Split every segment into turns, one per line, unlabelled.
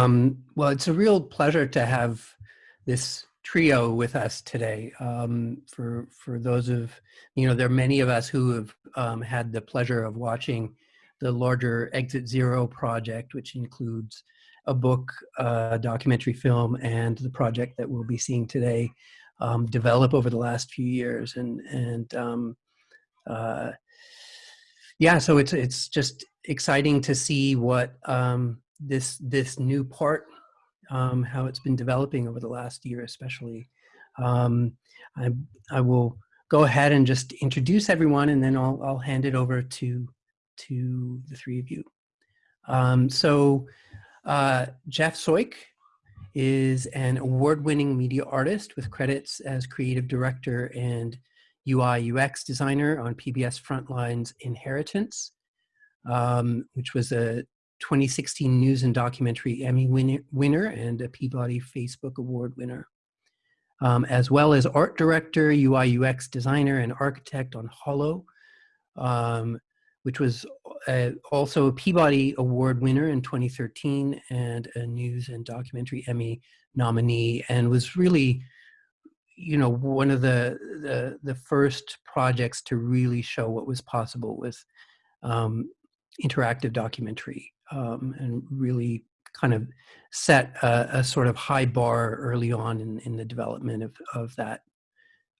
Um, well, it's a real pleasure to have this trio with us today. Um, for for those of you know, there are many of us who have um, had the pleasure of watching the larger Exit Zero project, which includes a book, a documentary film, and the project that we'll be seeing today um, develop over the last few years. And and um, uh, yeah, so it's it's just exciting to see what um, this this new part, um, how it's been developing over the last year, especially. Um, I I will go ahead and just introduce everyone, and then I'll I'll hand it over to to the three of you. Um, so uh, Jeff Soyk is an award-winning media artist with credits as creative director and UI UX designer on PBS Frontline's Inheritance, um, which was a 2016 News and Documentary Emmy winner, winner and a Peabody Facebook Award winner, um, as well as art director, UI UX designer, and architect on Hollow, um, which was uh, also a Peabody Award winner in 2013 and a News and Documentary Emmy nominee, and was really, you know, one of the the, the first projects to really show what was possible with um, interactive documentary um, and really kind of set a, a, sort of high bar early on in, in the development of, of that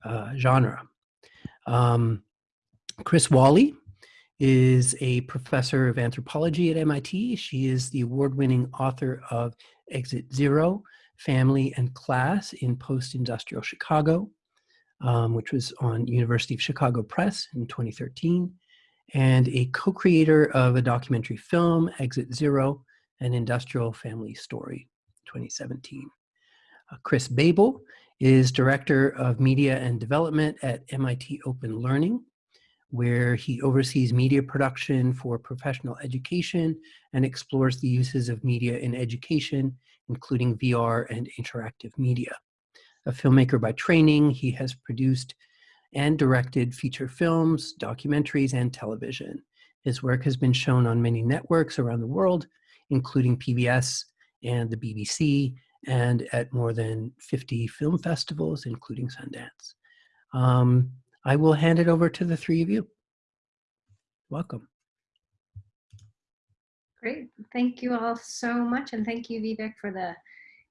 uh, genre. Um, Chris Walley is a professor of anthropology at MIT. She is the award-winning author of Exit Zero, Family and Class in Post-Industrial Chicago, um, which was on University of Chicago Press in 2013 and a co-creator of a documentary film, Exit Zero, an industrial family story, 2017. Uh, Chris Boebel is Director of Media and Development at MIT Open Learning, where he oversees media production for professional education and explores the uses of media in education, including VR and interactive media. A filmmaker by training, he has produced and directed feature films, documentaries, and television. His work has been shown on many networks around the world, including PBS and the BBC, and at more than 50 film festivals, including Sundance. Um, I will hand it over to the three of you. Welcome.
Great. Thank you all so much. And thank you, Vivek, for the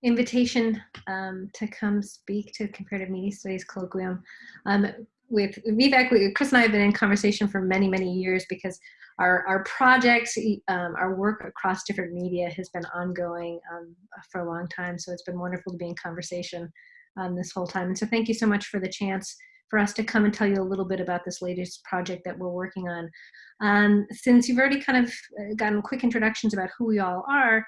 invitation um, to come speak to Comparative Media Studies Colloquium. Um, with Vivek, Chris and I have been in conversation for many, many years because our, our projects, um, our work across different media has been ongoing um, for a long time. So it's been wonderful to be in conversation um, this whole time. And so thank you so much for the chance for us to come and tell you a little bit about this latest project that we're working on. Um, since you've already kind of uh, gotten quick introductions about who we all are,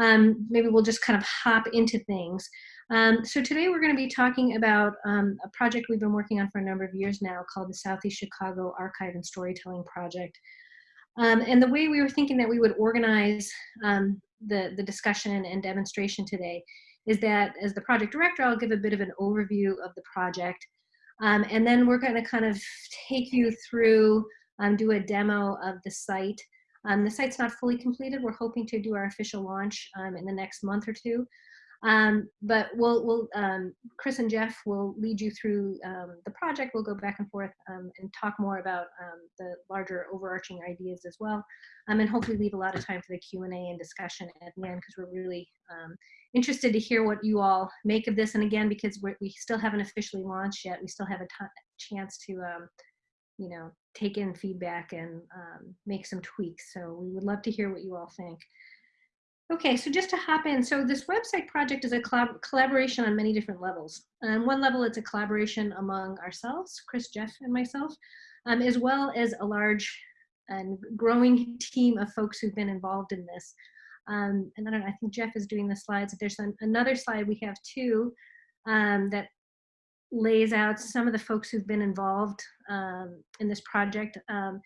um, maybe we'll just kind of hop into things. Um, so today we're going to be talking about um, a project we've been working on for a number of years now called the Southeast Chicago Archive and Storytelling Project. Um, and the way we were thinking that we would organize um, the, the discussion and demonstration today is that as the project director, I'll give a bit of an overview of the project. Um, and then we're going to kind of take you through, do a demo of the site, um, the site's not fully completed. We're hoping to do our official launch um, in the next month or two. Um, but we'll, we'll um, Chris and Jeff will lead you through um, the project. We'll go back and forth um, and talk more about the larger overarching ideas as well. and hopefully leave a lot of time for the Q&A and discussion at the end because we're really interested to hear what you all make of this. And again, because we still haven't officially launched yet, we still have a chance to you know, take in feedback and um, make some tweaks. So we would love to hear what you all think. Okay, so just to hop in, so this website project is a collaboration on many different levels. On one level, it's a collaboration among ourselves, Chris, Jeff, and myself, um, as well as a large and growing team of folks who've been involved in this. Um, and I don't know, I think Jeff is doing the slides. There's an, another slide we have too um, that lays out some of the folks who've been involved um, in this project. Um,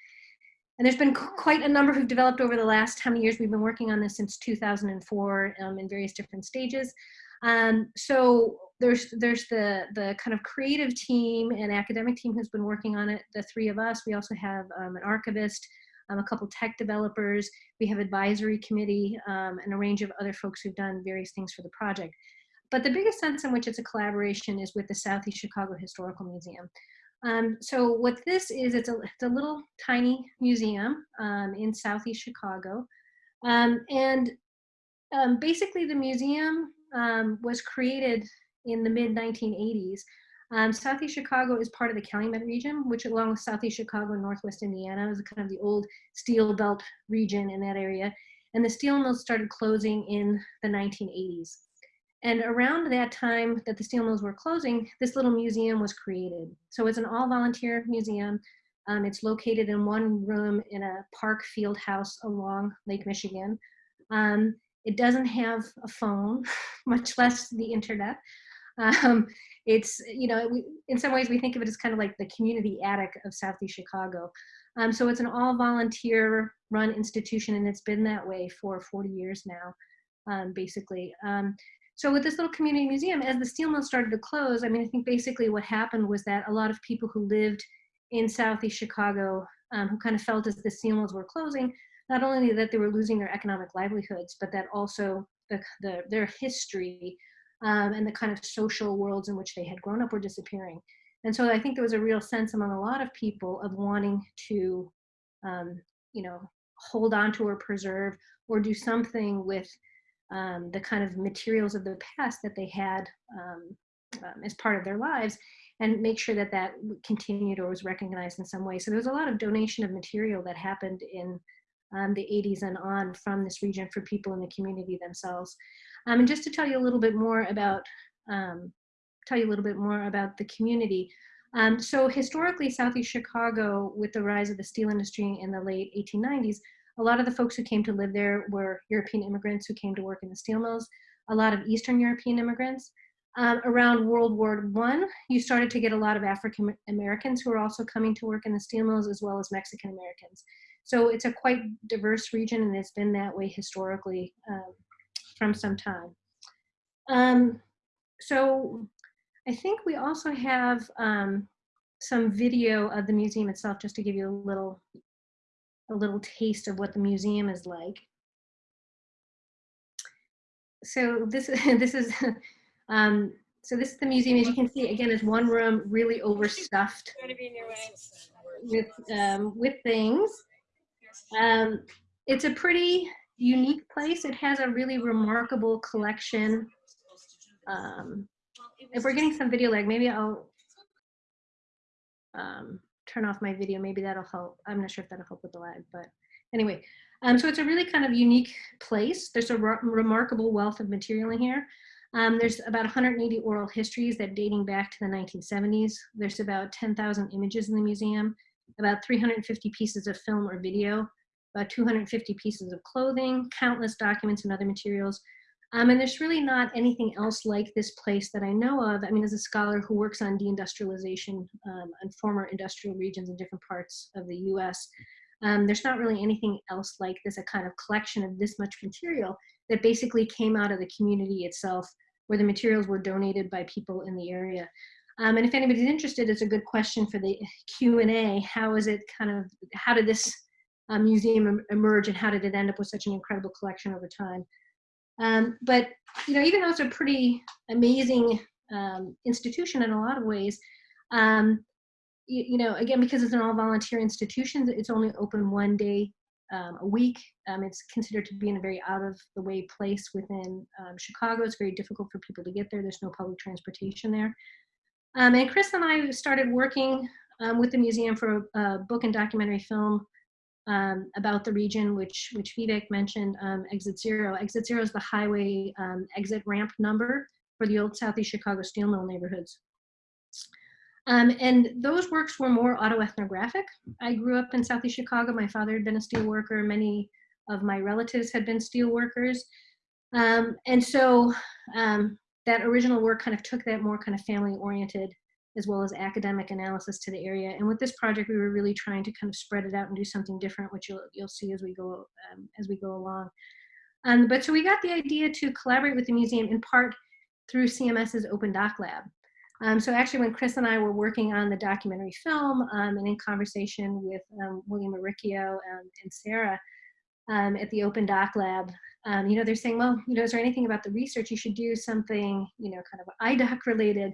and there's been quite a number who've developed over the last how many years we've been working on this since 2004 um, in various different stages. Um, so there's there's the the kind of creative team and academic team who's been working on it. The three of us. We also have um, an archivist, um, a couple tech developers. We have advisory committee and a range of other folks who've done various things for the project. But the biggest sense in which it's a collaboration is with the Southeast Chicago Historical Museum. Um, so what this is, it's a, it's a little tiny museum um, in Southeast Chicago. Um, and um, basically the museum um, was created in the mid 1980s. Um, Southeast Chicago is part of the Calumet region, which along with Southeast Chicago and Northwest Indiana is kind of the old steel belt region in that area. And the steel mills started closing in the 1980s. And around that time that the steel mills were closing, this little museum was created. So it's an all volunteer museum. Um, it's located in one room in a park field house along Lake Michigan. Um, it doesn't have a phone, much less the internet. Um, it's, you know, we, in some ways we think of it as kind of like the community attic of Southeast Chicago. Um, so it's an all volunteer run institution and it's been that way for 40 years now, um, basically. Um, so with this little community museum, as the steel mill started to close, I mean, I think basically what happened was that a lot of people who lived in Southeast Chicago, um, who kind of felt as the steel mills were closing, not only that they were losing their economic livelihoods, but that also the, the, their history um, and the kind of social worlds in which they had grown up were disappearing. And so I think there was a real sense among a lot of people of wanting to, um, you know, hold on to or preserve or do something with um, the kind of materials of the past that they had um, um, as part of their lives and make sure that that continued or was recognized in some way. So there was a lot of donation of material that happened in um, the 80s and on from this region for people in the community themselves. Um, and just to tell you a little bit more about, um, tell you a little bit more about the community. so historically, Southeast Chicago, with the rise of the steel industry in the late 1890s, a lot of the folks who came to live there were European immigrants who came to work in the steel mills, a lot of Eastern European immigrants. Um, around World War One, you started to get a lot of African Americans who were also coming to work in the steel mills, as well as Mexican Americans. So it's a quite diverse region, and it's been that way historically um, from some time. Um, so I think we also have um, some video of the museum itself, just to give you a little a little taste of what the museum is like. So this, this is, um, so this is the museum. As you can see, again, is one room really overstuffed with, um, with things. Um, it's a pretty unique place. It has a really remarkable collection. Um, if we're getting some video lag, maybe I'll um, turn off my video. Maybe that'll help. I'm not sure if that'll help with the lag, but anyway. Um, so it's a really kind of unique place. There's a re remarkable wealth of material in here. Um, there's about 180 oral histories that dating back to the 1970s. There's about 10,000 images in the museum, about 350 pieces of film or video, about 250 pieces of clothing, countless documents and other materials, um, and there's really not anything else like this place that I know of. I mean, as a scholar who works on deindustrialization um, and former industrial regions in different parts of the US, um, there's not really anything else like this, a kind of collection of this much material that basically came out of the community itself, where the materials were donated by people in the area. Um, and if anybody's interested, it's a good question for the Q&A. How is it kind of, how did this uh, museum emerge and how did it end up with such an incredible collection over time? Um, but you know, even though it's a pretty amazing um, institution in a lot of ways, um, you, you, know, again, because it's an all volunteer institution, it's only open one day um, a week. Um, it's considered to be in a very out of the way place within um, Chicago. It's very difficult for people to get there. There's no public transportation there. and Chris and I started working with the museum for a, a book and documentary film um, about the region, which, which Vivek mentioned, um, Exit Zero. Exit Zero is the highway um, exit ramp number for the old Southeast Chicago steel mill neighborhoods. Um, and those works were more autoethnographic. I grew up in Southeast Chicago. My father had been a steel worker. Many of my relatives had been steel workers. Um, and so um, that original work kind of took that more kind of family oriented as well as academic analysis to the area. And with this project, we were really trying to kind of spread it out and do something different, which you'll, you'll see as we go, um, as we go along. Um, but so we got the idea to collaborate with the museum in part through CMS's Open Doc Lab. Um, so actually when Chris and I were working on the documentary film um, and in conversation with um, William Uricchio um, and Sarah at the Open Doc Lab, you know, they're saying, well, you know, is there anything about the research? You should do something, you know, kind of IDOC related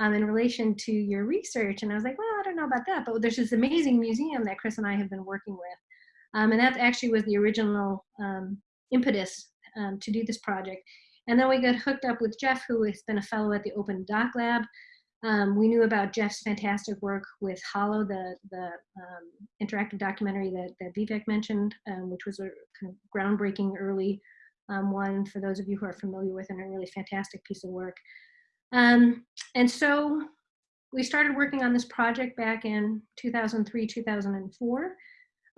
in relation to your research. And I was like, well, I don't know about that, but there's this amazing museum that Chris and I have been working with. and that actually was the original impetus to do this project. And then we got hooked up with Jeff, who has been a fellow at the Open Doc Lab. Um, we knew about Jeff's fantastic work with Hollow, the, the um, interactive documentary that, that Vivek mentioned, um, which was a kind of groundbreaking early um, one for those of you who are familiar with and a really fantastic piece of work. Um, and so we started working on this project back in 2003, 2004.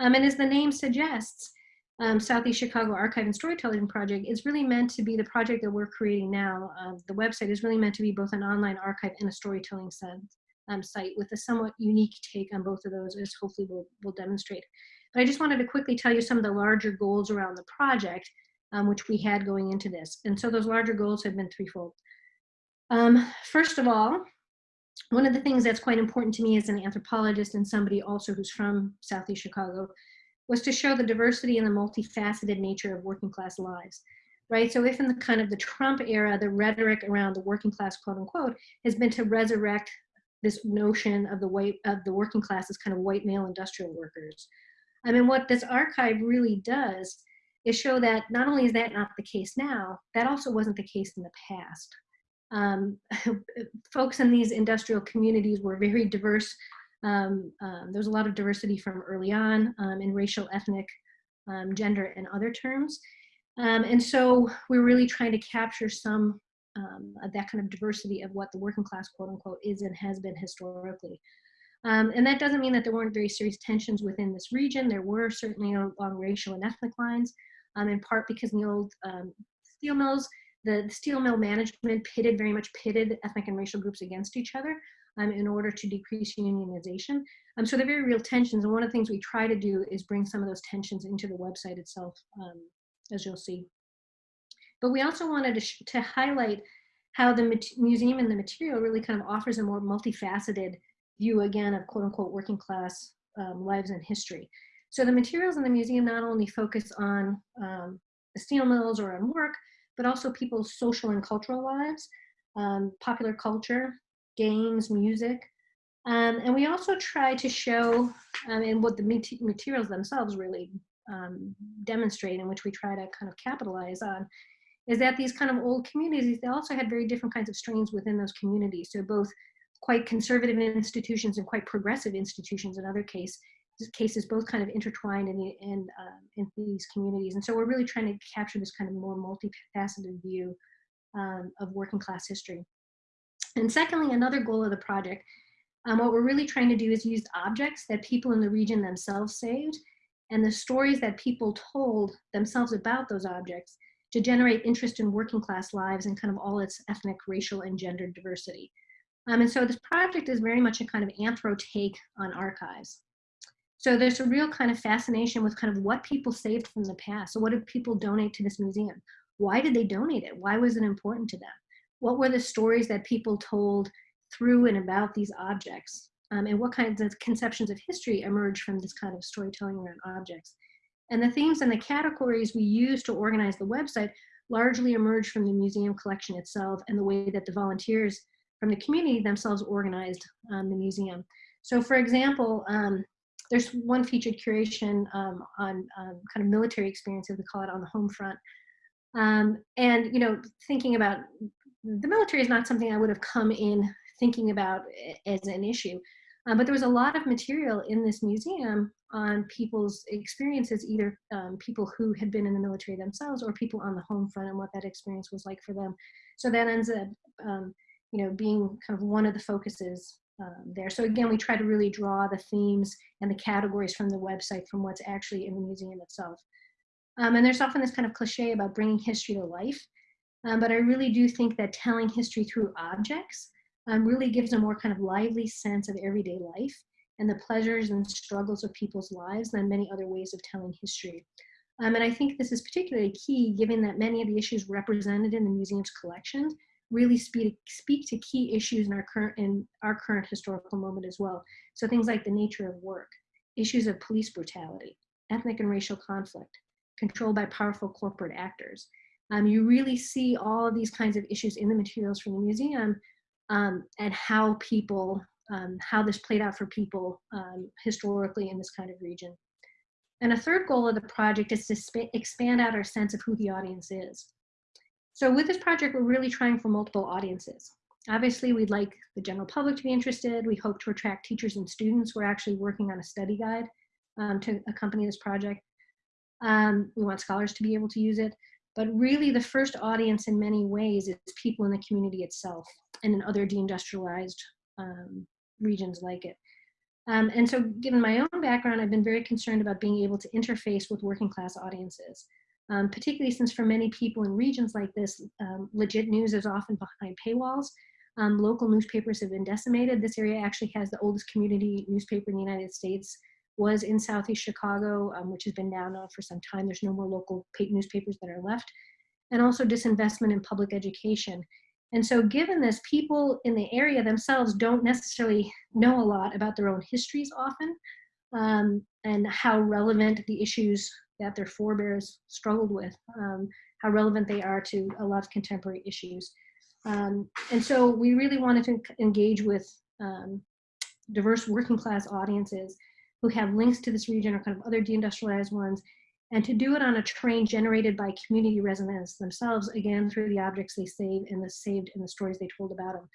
Um, and as the name suggests, um, Southeast Chicago Archive and Storytelling Project is really meant to be the project that we're creating now. Uh, the website is really meant to be both an online archive and a storytelling um, site with a somewhat unique take on both of those as hopefully we'll, we'll demonstrate. But I just wanted to quickly tell you some of the larger goals around the project um, which we had going into this. And so those larger goals have been threefold. Um, first of all, one of the things that's quite important to me as an anthropologist and somebody also who's from Southeast Chicago was to show the diversity and the multifaceted nature of working class lives right? So if in the kind of the Trump era, the rhetoric around the working class, quote unquote, has been to resurrect this notion of the white of the working class as kind of white male industrial workers. I mean, what this archive really does is show that not only is that not the case now, that also wasn't the case in the past. Um, folks in these industrial communities were very diverse um, um, there's a lot of diversity from early on um, in racial, ethnic, um, gender, and other terms. Um, and so we're really trying to capture some of that kind of diversity of what the working class, quote unquote, is and has been historically. and that doesn't mean that there weren't very serious tensions within this region. There were certainly along racial and ethnic lines, in part because in the old steel mills, the steel mill management pitted, very much pitted ethnic and racial groups against each other um, in order to decrease unionization. Um, so they're very real tensions. And one of the things we try to do is bring some of those tensions into the website itself, um, as you'll see. But we also wanted to, to highlight how the museum and the material really kind of offers a more multifaceted view again of quote unquote working class um, lives and history. So the materials in the museum not only focus on um, the steel mills or on work, but also people's social and cultural lives, um, popular culture, games, music. Um, and we also try to show, um, and what the materials themselves really um, demonstrate, and which we try to kind of capitalize on, is that these kind of old communities, they also had very different kinds of strains within those communities. So both quite conservative institutions and quite progressive institutions in other case, cases, both kind of intertwined in, the, in, uh, in these communities. And so we're really trying to capture this kind of more multifaceted view um, of working class history. And secondly, another goal of the project, um, what we're really trying to do is use objects that people in the region themselves saved and the stories that people told themselves about those objects to generate interest in working class lives and kind of all its ethnic, racial, and gender diversity. Um, and so this project is very much a kind of anthro take on archives. So there's a real kind of fascination with kind of what people saved from the past. So what did people donate to this museum? Why did they donate it? Why was it important to them? what were the stories that people told through and about these objects? Um, and what kinds of conceptions of history emerge from this kind of storytelling around objects? And the themes and the categories we use to organize the website largely emerge from the museum collection itself and the way that the volunteers from the community themselves organized um, the museum. So for example, um, there's one featured curation um, on um, kind of military experiences, we call it on the home front. Um, and, you know, thinking about the military is not something I would have come in thinking about as an issue. Um, but there was a lot of material in this museum on people's experiences, either um, people who had been in the military themselves or people on the home front and what that experience was like for them. So that ends up, um, you know, being kind of one of the focuses um, there. So again, we try to really draw the themes and the categories from the website from what's actually in the museum itself. Um, and there's often this kind of cliche about bringing history to life. Um, but I really do think that telling history through objects um, really gives a more kind of lively sense of everyday life and the pleasures and struggles of people's lives than many other ways of telling history. Um, and I think this is particularly key given that many of the issues represented in the museum's collection really speak, speak to key issues in our current in our current historical moment as well. So things like the nature of work, issues of police brutality, ethnic and racial conflict, controlled by powerful corporate actors. Um, you really see all of these kinds of issues in the materials from the museum um, and how people, um, how this played out for people um, historically in this kind of region. And a third goal of the project is to expand out our sense of who the audience is. So with this project, we're really trying for multiple audiences. Obviously, we'd like the general public to be interested. We hope to attract teachers and students. We're actually working on a study guide um, to accompany this project. Um, we want scholars to be able to use it. But really the first audience in many ways is people in the community itself and in other deindustrialized um, regions like it. Um, and so given my own background, I've been very concerned about being able to interface with working class audiences, um, particularly since for many people in regions like this, um, legit news is often behind paywalls. Um, local newspapers have been decimated. This area actually has the oldest community newspaper in the United States was in Southeast Chicago, um, which has been down for some time. There's no more local newspapers that are left. And also disinvestment in public education. And so given this, people in the area themselves don't necessarily know a lot about their own histories often um, and how relevant the issues that their forebears struggled with, um, how relevant they are to a lot of contemporary issues. Um, and so we really wanted to engage with um, diverse working class audiences who have links to this region or kind of other deindustrialized ones, and to do it on a train generated by community residents themselves, again, through the objects they saved and the saved and the stories they told about them.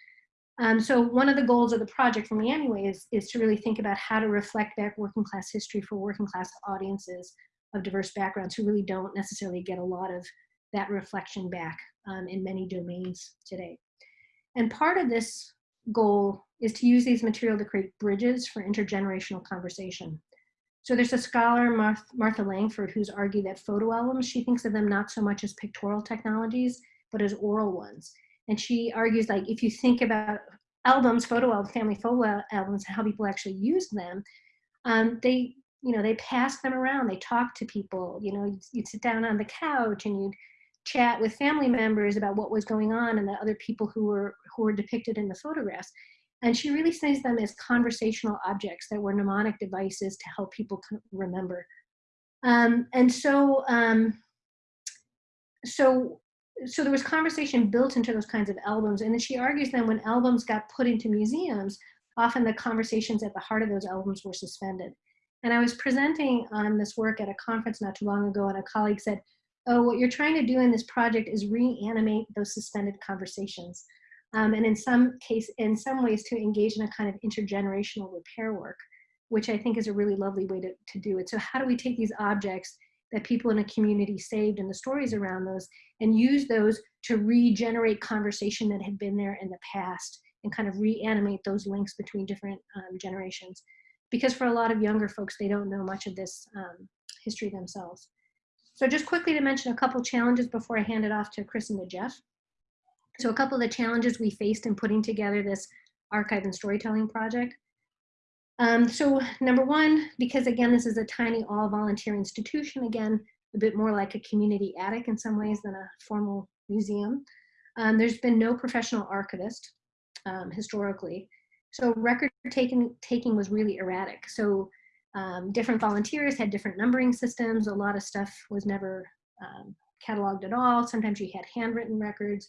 Um, so one of the goals of the project for me anyway is, is to really think about how to reflect back working class history for working class audiences of diverse backgrounds who really don't necessarily get a lot of that reflection back um, in many domains today. And part of this goal is to use these material to create bridges for intergenerational conversation. So there's a scholar, Martha Langford, who's argued that photo albums, she thinks of them not so much as pictorial technologies, but as oral ones. And she argues like, if you think about albums, photo albums, family photo albums, how people actually use them, um, they, you know, they pass them around, they talk to people, you know, you'd, you'd sit down on the couch and you'd chat with family members about what was going on and the other people who were, who were depicted in the photographs. And she really sees them as conversational objects that were mnemonic devices to help people remember. Um, and so, um, so, so there was conversation built into those kinds of albums. And then she argues then when albums got put into museums, often the conversations at the heart of those albums were suspended. And I was presenting on this work at a conference not too long ago, and a colleague said, oh, what you're trying to do in this project is reanimate those suspended conversations um, and in some case, in some ways to engage in a kind of intergenerational repair work, which I think is a really lovely way to, to do it. So how do we take these objects that people in a community saved and the stories around those and use those to regenerate conversation that had been there in the past and kind of reanimate those links between different um, generations. Because for a lot of younger folks, they don't know much of this um, history themselves. So just quickly to mention a couple challenges before I hand it off to Chris and to Jeff. So a couple of the challenges we faced in putting together this archive and storytelling project. Um, so number one, because again, this is a tiny all volunteer institution, again, a bit more like a community attic in some ways than a formal museum. Um, there's been no professional archivist um, historically. So record taking, taking was really erratic. So um, different volunteers had different numbering systems. A lot of stuff was never um, cataloged at all. Sometimes you had handwritten records.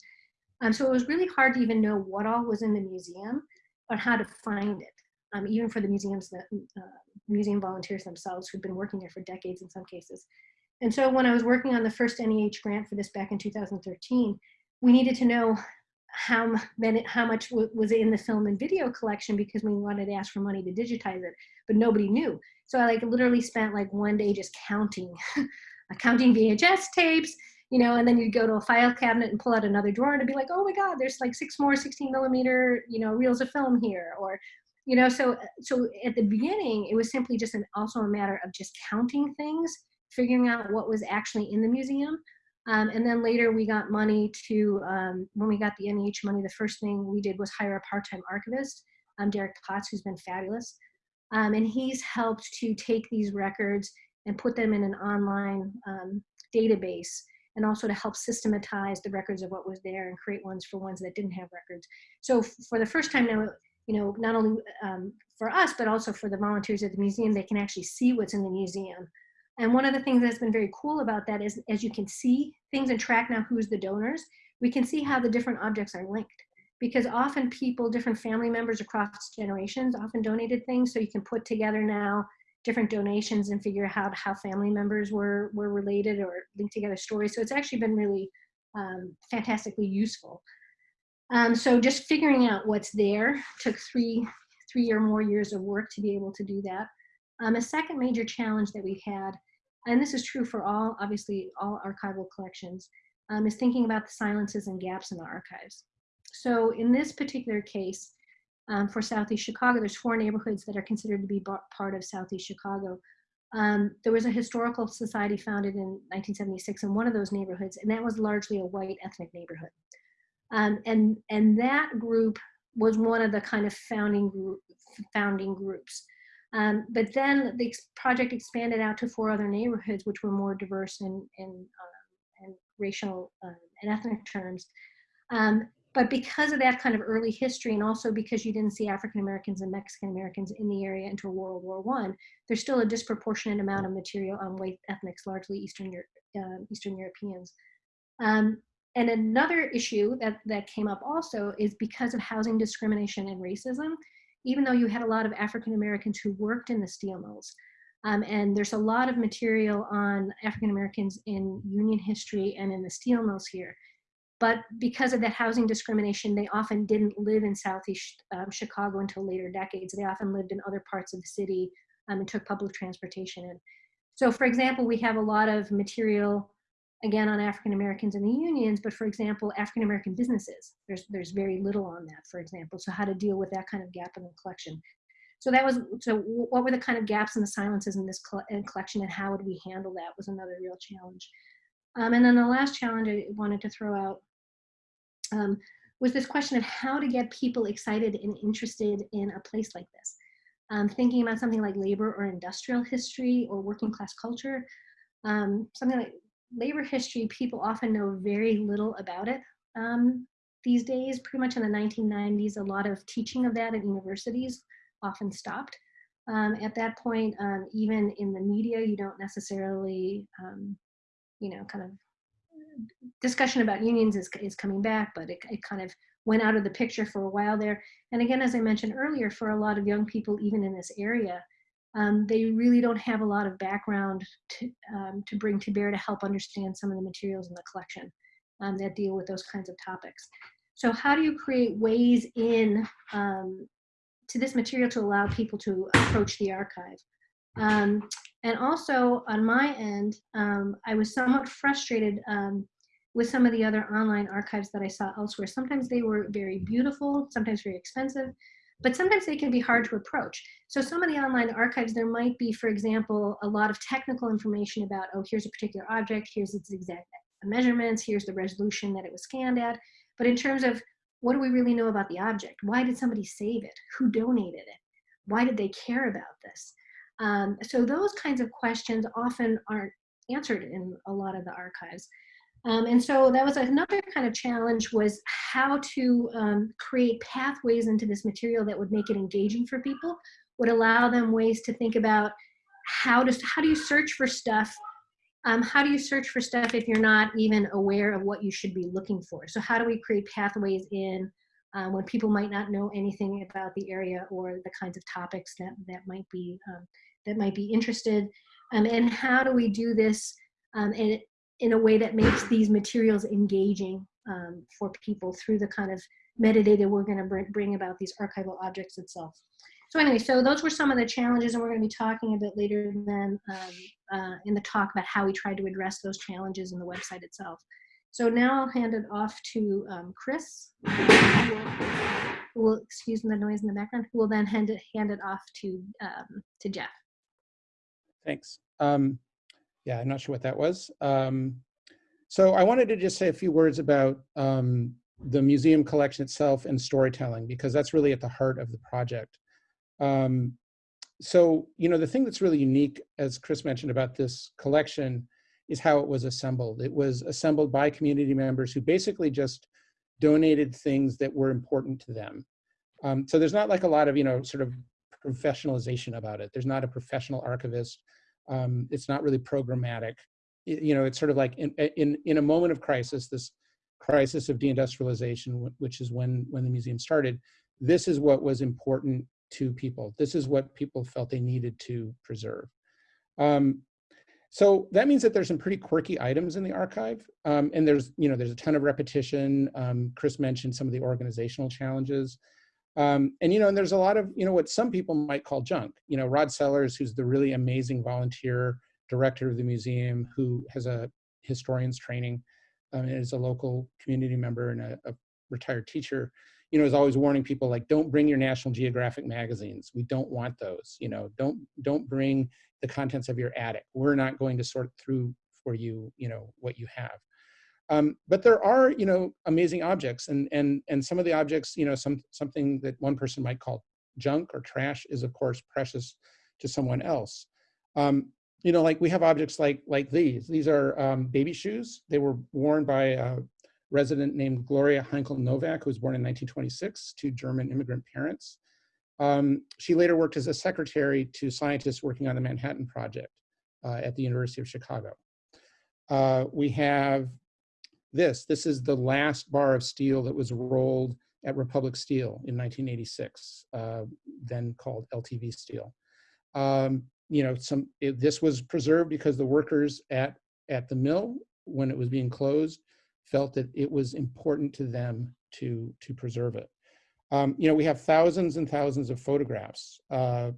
Um, so it was really hard to even know what all was in the museum or how to find it, um, even for the museums, uh, museum volunteers themselves who'd been working there for decades in some cases. And so when I was working on the first NEH grant for this back in 2013, we needed to know how, many, how much was in the film and video collection because we wanted to ask for money to digitize it, but nobody knew. So I like literally spent like one day just counting, counting VHS tapes, you know, and then you'd go to a file cabinet and pull out another drawer and be like, oh my God, there's like six more 16 millimeter, you know, reels of film here. Or, you know, so, so at the beginning, it was simply just an, also a matter of just counting things, figuring out what was actually in the museum. Um, and then later we got money to, um, when we got the NEH money, the first thing we did was hire a part-time archivist, um, Derek Potts, who's been fabulous. Um, and he's helped to take these records and put them in an online um, database and also to help systematize the records of what was there and create ones for ones that didn't have records. So for the first time now, you know, not only um, for us, but also for the volunteers at the museum, they can actually see what's in the museum. And one of the things that's been very cool about that is as you can see things and track now who's the donors, we can see how the different objects are linked because often people, different family members across generations often donated things. So you can put together now different donations and figure out how family members were, were related or linked together stories. So it's actually been really um, fantastically useful. Um, so just figuring out what's there took three, three or more years of work to be able to do that. Um, a second major challenge that we've had, and this is true for all, obviously all archival collections, um, is thinking about the silences and gaps in the archives. So in this particular case, um, for Southeast Chicago, there's four neighborhoods that are considered to be part of Southeast Chicago. Um, there was a historical society founded in 1976 in one of those neighborhoods, and that was largely a white ethnic neighborhood. Um, and, and that group was one of the kind of founding, group, founding groups. Um, but then the project expanded out to four other neighborhoods, which were more diverse in, in, uh, in racial uh, and ethnic terms. Um, but because of that kind of early history and also because you didn't see African Americans and Mexican Americans in the area until World War One, there's still a disproportionate amount of material on white ethnics, largely Eastern, uh, Eastern Europeans. Um, and another issue that, that came up also is because of housing discrimination and racism, even though you had a lot of African Americans who worked in the steel mills, um, and there's a lot of material on African Americans in union history and in the steel mills here. But because of that housing discrimination, they often didn't live in Southeast um, Chicago until later decades. They often lived in other parts of the city um, and took public transportation in. So for example, we have a lot of material, again, on African Americans in the unions, but for example, African American businesses, there's, there's very little on that, for example. So how to deal with that kind of gap in the collection. So that was, so what were the kind of gaps and the silences in this collection and how would we handle that was another real challenge. Um, and then the last challenge I wanted to throw out um, was this question of how to get people excited and interested in a place like this. Um, thinking about something like labor or industrial history or working class culture, um, something like labor history, people often know very little about it um, these days. Pretty much in the 1990s, a lot of teaching of that at universities often stopped. Um, at that point, um, even in the media, you don't necessarily, um, you know, kind of discussion about unions is, is coming back, but it, it kind of went out of the picture for a while there. And again, as I mentioned earlier, for a lot of young people, even in this area, um, they really don't have a lot of background to, um, to bring to bear to help understand some of the materials in the collection um, that deal with those kinds of topics. So how do you create ways in um, to this material to allow people to approach the archive? Um, and also on my end, um, I was somewhat frustrated with some of the other online archives that I saw elsewhere. Sometimes they were very beautiful, sometimes very expensive, but sometimes they can be hard to approach. So some of the online archives, there might be, for example, a lot of technical information about, oh, here's a particular object, here's its exact measurements, here's the resolution that it was scanned at. But in terms of what do we really know about the object? Why did somebody save it? Who donated it? Why did they care about this? Um, so those kinds of questions often aren't answered in a lot of the archives. Um, and so that was another kind of challenge was how to um, create pathways into this material that would make it engaging for people, would allow them ways to think about how to, how do you search for stuff um, how do you search for stuff if you're not even aware of what you should be looking for? So how do we create pathways in um, when people might not know anything about the area or the kinds of topics that, that might be um, that might be interested. Um, and how do we do this um, in, in a way that makes these materials engaging um, for people through the kind of metadata we're going to bring about these archival objects itself. So anyway, so those were some of the challenges and we're going to be talking a bit later then um, uh, in the talk about how we tried to address those challenges in the website itself. So now I'll hand it off to um, Chris, who will, excuse me, the noise in the background, who will then hand it, hand it off to, um, to Jeff.
Thanks. Um, yeah, I'm not sure what that was. Um, so I wanted to just say a few words about um, the museum collection itself and storytelling, because that's really at the heart of the project. Um, so, you know, the thing that's really unique, as Chris mentioned about this collection, is how it was assembled. It was assembled by community members who basically just donated things that were important to them. Um, so there's not like a lot of, you know, sort of professionalization about it. There's not a professional archivist. Um, it's not really programmatic. You know, it's sort of like in, in, in a moment of crisis, this crisis of deindustrialization, which is when, when the museum started, this is what was important to people. This is what people felt they needed to preserve. Um, so that means that there's some pretty quirky items in the archive. Um, and there's, you know, there's a ton of repetition. Um, Chris mentioned some of the organizational challenges. Um, and, you know, and there's a lot of, you know, what some people might call junk. You know, Rod Sellers, who's the really amazing volunteer director of the museum, who has a historian's training um, and is a local community member and a, a retired teacher, you know, is always warning people like, don't bring your National Geographic magazines. We don't want those. You know, don't don't bring the contents of your attic. We're not going to sort through for you, you know, what you have. Um, but there are, you know, amazing objects, and and and some of the objects, you know, some something that one person might call junk or trash is of course precious to someone else. Um, you know, like we have objects like like these. These are um, baby shoes. They were worn by a resident named Gloria Heinkel Novak, who was born in 1926 to German immigrant parents. Um, she later worked as a secretary to scientists working on the Manhattan Project uh, at the University of Chicago. Uh, we have this. This is the last bar of steel that was rolled at Republic Steel in 1986, uh, then called LTV Steel. Um, you know, some it, this was preserved because the workers at at the mill, when it was being closed, felt that it was important to them to to preserve it. Um, you know, we have thousands and thousands of photographs uh,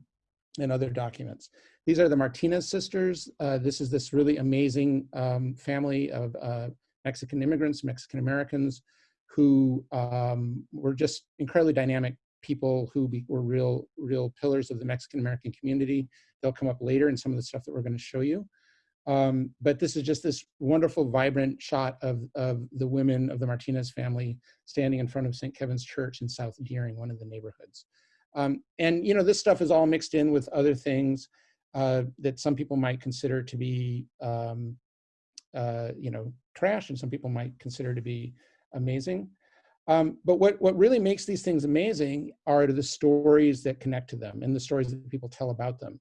and other documents. These are the Martinez sisters. Uh, this is this really amazing um, family of uh, Mexican immigrants, Mexican Americans, who um, were just incredibly dynamic people who be, were real, real pillars of the Mexican American community. They'll come up later in some of the stuff that we're going to show you. Um, but this is just this wonderful, vibrant shot of, of the women of the Martinez family standing in front of St. Kevin's Church in South Deering, one of the neighborhoods. Um, and, you know, this stuff is all mixed in with other things uh, that some people might consider to be, um, uh, you know, trash and some people might consider to be amazing. Um, but what, what really makes these things amazing are the stories that connect to them and the stories that people tell about them.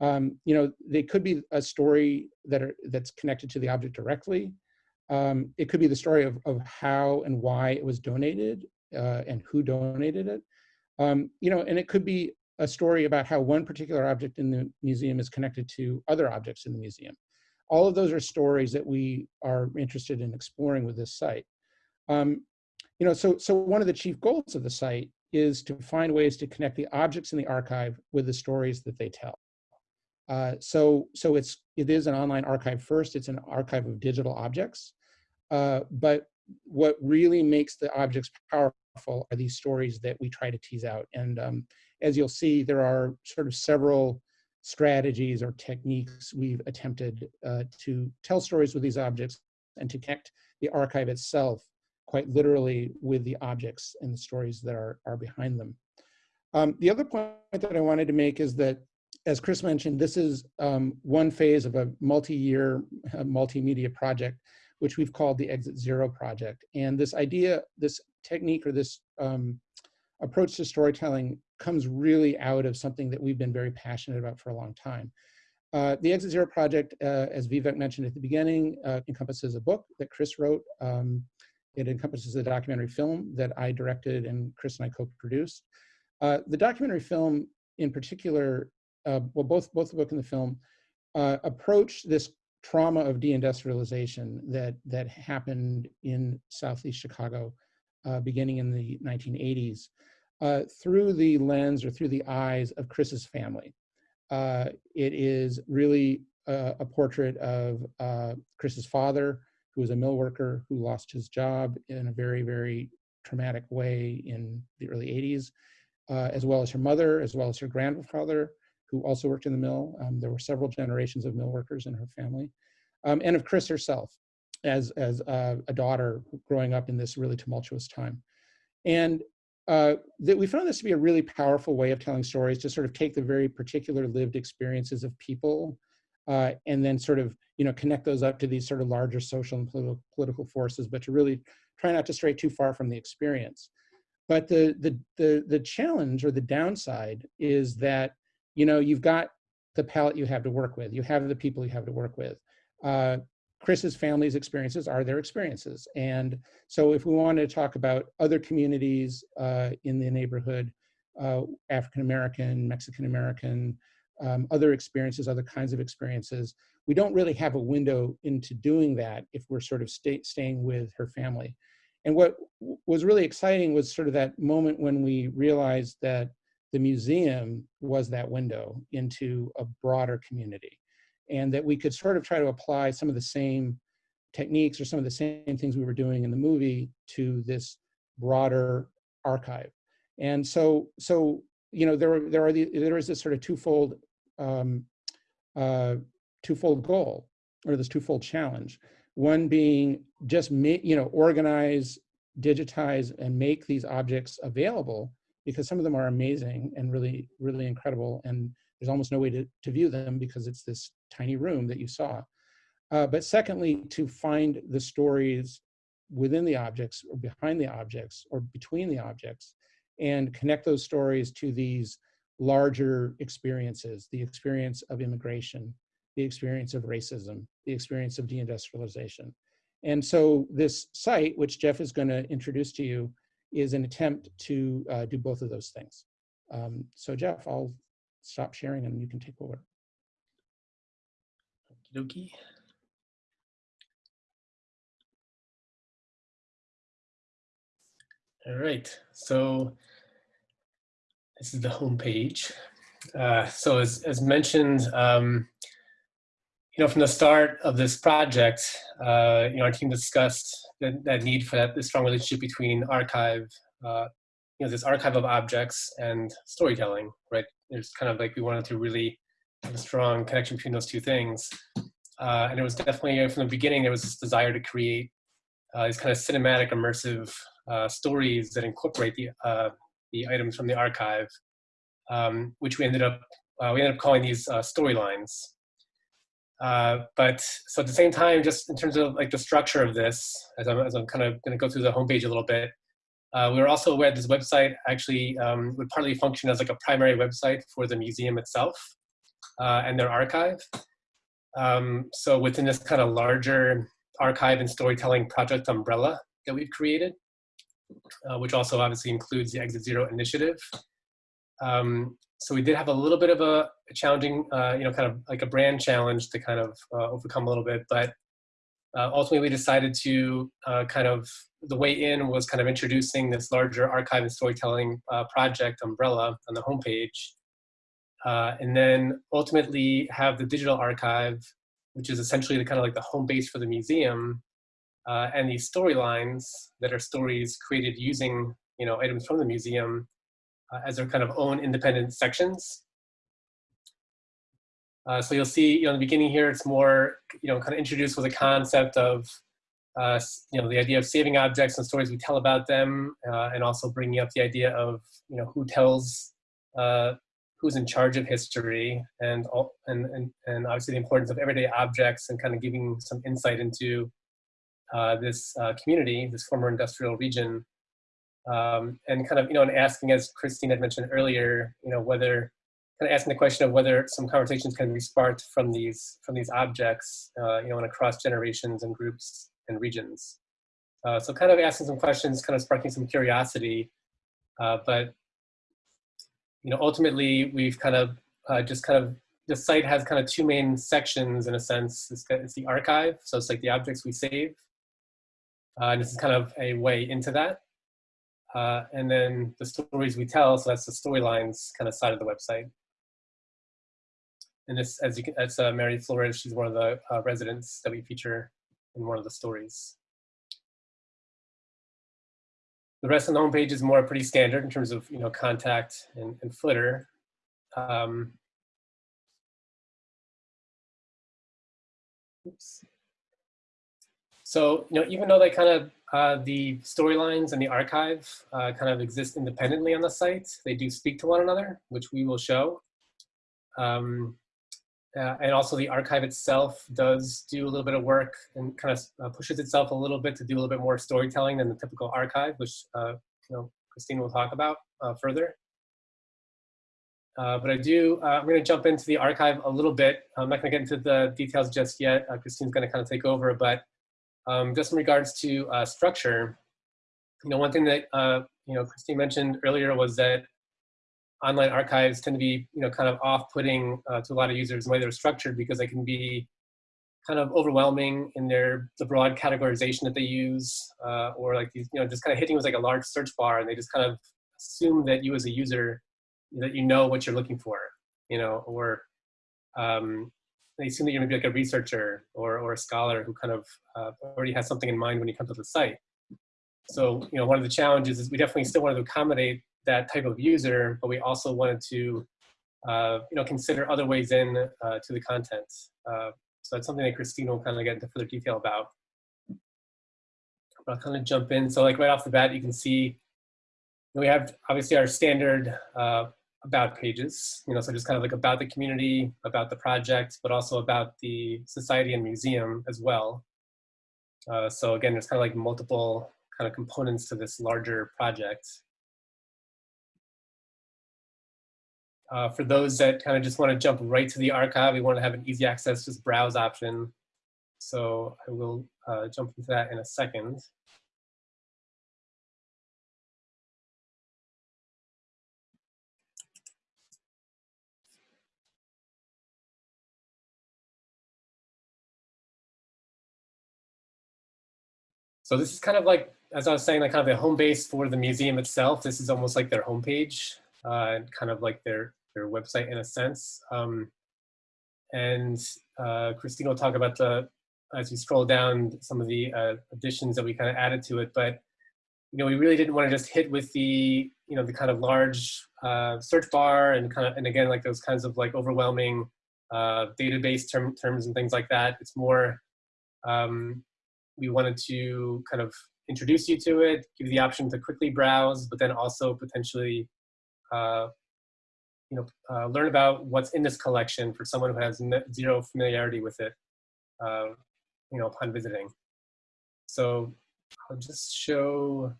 Um, you know, they could be a story that are, that's connected to the object directly. Um, it could be the story of, of how and why it was donated uh, and who donated it. Um, you know, and it could be a story about how one particular object in the museum is connected to other objects in the museum. All of those are stories that we are interested in exploring with this site. Um, you know, so, so one of the chief goals of the site is to find ways to connect the objects in the archive with the stories that they tell. Uh, so so it's it is an online archive first. It's an archive of digital objects, uh, but what really makes the objects powerful are these stories that we try to tease out. And um, as you'll see, there are sort of several strategies or techniques we've attempted uh, to tell stories with these objects and to connect the archive itself quite literally with the objects and the stories that are, are behind them. Um, the other point that I wanted to make is that as Chris mentioned, this is um, one phase of a multi-year uh, multimedia project, which we've called the Exit Zero project. And this idea, this technique or this um, approach to storytelling comes really out of something that we've been very passionate about for a long time. Uh, the Exit Zero project, uh, as Vivek mentioned at the beginning, uh, encompasses a book that Chris wrote. Um, it encompasses a documentary film that I directed and Chris and I co-produced. Uh, the documentary film in particular uh, well, both, both the book and the film, uh, approach this trauma of deindustrialization that, that happened in Southeast Chicago uh, beginning in the 1980s uh, through the lens or through the eyes of Chris's family. Uh, it is really a, a portrait of uh, Chris's father, who was a mill worker who lost his job in a very, very traumatic way in the early 80s, as well as her mother, as well as her grandfather, who also worked in the mill. Um, there were several generations of mill workers in her family. Um, and of Chris herself as, as a daughter growing up in this really tumultuous time. And uh, that we found this to be a really powerful way of telling stories to sort of take the very particular lived experiences of people uh, and then sort of you know connect those up to these sort of larger social and political political forces, but to really try not to stray too far from the experience. But the the the the challenge or the downside is that you know you've got the palette you have to work with, you have the people you have to work with. Uh, Chris's family's experiences are their experiences, and so if we want to talk about other communities uh, in the neighborhood, uh, African American, Mexican American, um, other experiences, other kinds of experiences, we don't really have a window into doing that if we're sort of stay, staying with her family. And what was really exciting was sort of that moment when we realized that the museum was that window into a broader community and that we could sort of try to apply some of the same techniques or some of the same things we were doing in the movie to this broader archive. And so, so you know, there there are the, there is this sort of twofold um, uh, twofold goal or this twofold challenge. One being just you know, organize, digitize, and make these objects available because some of them are amazing and really, really incredible. And there's almost no way to, to view them because it's this tiny room that you saw. Uh, but secondly, to find the stories within the objects or behind the objects or between the objects and connect those stories to these larger experiences, the experience of immigration, the experience of racism, the experience of deindustrialization. And so this site, which Jeff is going to introduce to you, is an attempt to uh, do both of those things. Um, so Jeff, I'll stop sharing and you can take over.
Okie All right, so this is the home page. Uh, so as, as mentioned, um, you know, from the start of this project, uh, you know, our team discussed that, that need for that, strong relationship between archive, uh, you know, this archive of objects and storytelling, right? There's kind of like we wanted to really have a strong connection between those two things. Uh, and it was definitely uh, from the beginning, there was this desire to create uh, these kind of cinematic, immersive uh, stories that incorporate the, the items from the archive, um, which we ended up, we ended up calling these storylines. Uh, but so at the same time, just in terms of like the structure of this, as I'm, as I'm kind of going to go through the homepage a little bit, uh, we were also aware this website actually um, would partly function as like a primary website for the museum itself uh, and their archive. Um, so within this kind of larger archive and storytelling project umbrella that we've created, uh, which also obviously includes the Exit Zero initiative. Um, so we did have a little bit of a, challenging, uh, you know, kind of like a brand challenge to kind of uh, overcome a little bit, but uh, ultimately we decided to kind of, the way in was kind of introducing this larger archive and storytelling uh, project umbrella on the homepage. Uh, and then ultimately have the digital archive, which is essentially the kind of like the home base for the museum, and these storylines that are stories created using, you know, items from the museum uh, as their kind of own independent sections. Uh, so you'll see, you know, in the beginning here, it's more, you know, kind of introduced with a concept of, uh, you know, the idea of saving objects and stories we tell about them, uh, and also bringing up the idea of, you know, who tells, uh, who's in charge of history, and, all, and, and, and obviously the importance of everyday objects and kind of giving some insight into uh, this community, this former industrial region, um, and kind of, you know, and asking, as Christine had mentioned earlier, you know, whether, kind of asking the question of whether some conversations can be sparked from these, from these objects, uh, you know, and across generations and groups and regions. Uh, so kind of asking some questions, kind of sparking some curiosity, uh, but, you know, ultimately we've kind of uh, just kind of, the site has kind of two main sections in a sense. It's, it's the archive, so it's like the objects we save. Uh, and this is kind of a way into that. Uh, and then the stories we tell, so that's the storylines kind of side of the website. And this, as you can, that's uh, Mary Flores. She's one of the residents that we feature in one of the stories. The rest of the homepage is more pretty standard in terms of you know contact and, and footer. Um, oops. So you know, even though they kind of uh, the storylines and the archive uh, kind of exist independently on the site. They do speak to one another, which we will show. Um, uh, and also the archive itself does do a little bit of work and kind of uh, pushes itself a little bit to do a little bit more storytelling than the typical archive, which uh, you know Christine will talk about uh, further. Uh, but I do, uh, I'm going to jump into the archive a little bit. I'm not going to get into the details just yet. Christine's going to kind of take over, but um, just in regards to structure, you know, one thing that you know Christine mentioned earlier was that online archives tend to be, you know, kind of off-putting uh, to a lot of users the way they're structured because they can be kind of overwhelming in their the broad categorization that they use, uh, or like these, you know, just kind of hitting with like a large search bar, and they just kind of assume that you as a user that you know what you're looking for, you know, or um, they assume that you're maybe like a researcher or or a scholar who kind of uh, already has something in mind when you come to the site. So, you know, one of the challenges is we definitely still want to accommodate that type of user, but we also wanted to, uh, you know, consider other ways in uh, to the content. Uh, so that's something that Christina will kind of get into further detail about. But I'll kind of jump in. So like right off the bat, you can see we have obviously our standard uh, about pages, you know, so just kind of like about the community, about the project, but also about the society and museum as well. Uh, so again, there's kind of like multiple kind of components to this larger project. Uh, for those that kind of just want to jump right to the archive, we want to have an easy access, just browse option. So I will uh, jump into that in a second. So this is kind of like, as I was saying, like kind of the home base for the museum itself. This is almost like their homepage, uh, kind of like their website in a sense. Um, and uh, Christine will talk about the, as you scroll down, some of the uh, additions that we kind of added to it. But, you know, we really didn't want to just hit with the, you know, the kind of large uh, search bar and kind of, and again, like those kinds of like overwhelming uh, database term, terms and things like that. It's more, um, we wanted to kind of introduce you to it, give you the option to quickly browse, but then also potentially uh, you know, uh, learn about what's in this collection for someone who has zero familiarity with it, uh, you know, upon visiting. So I'll just show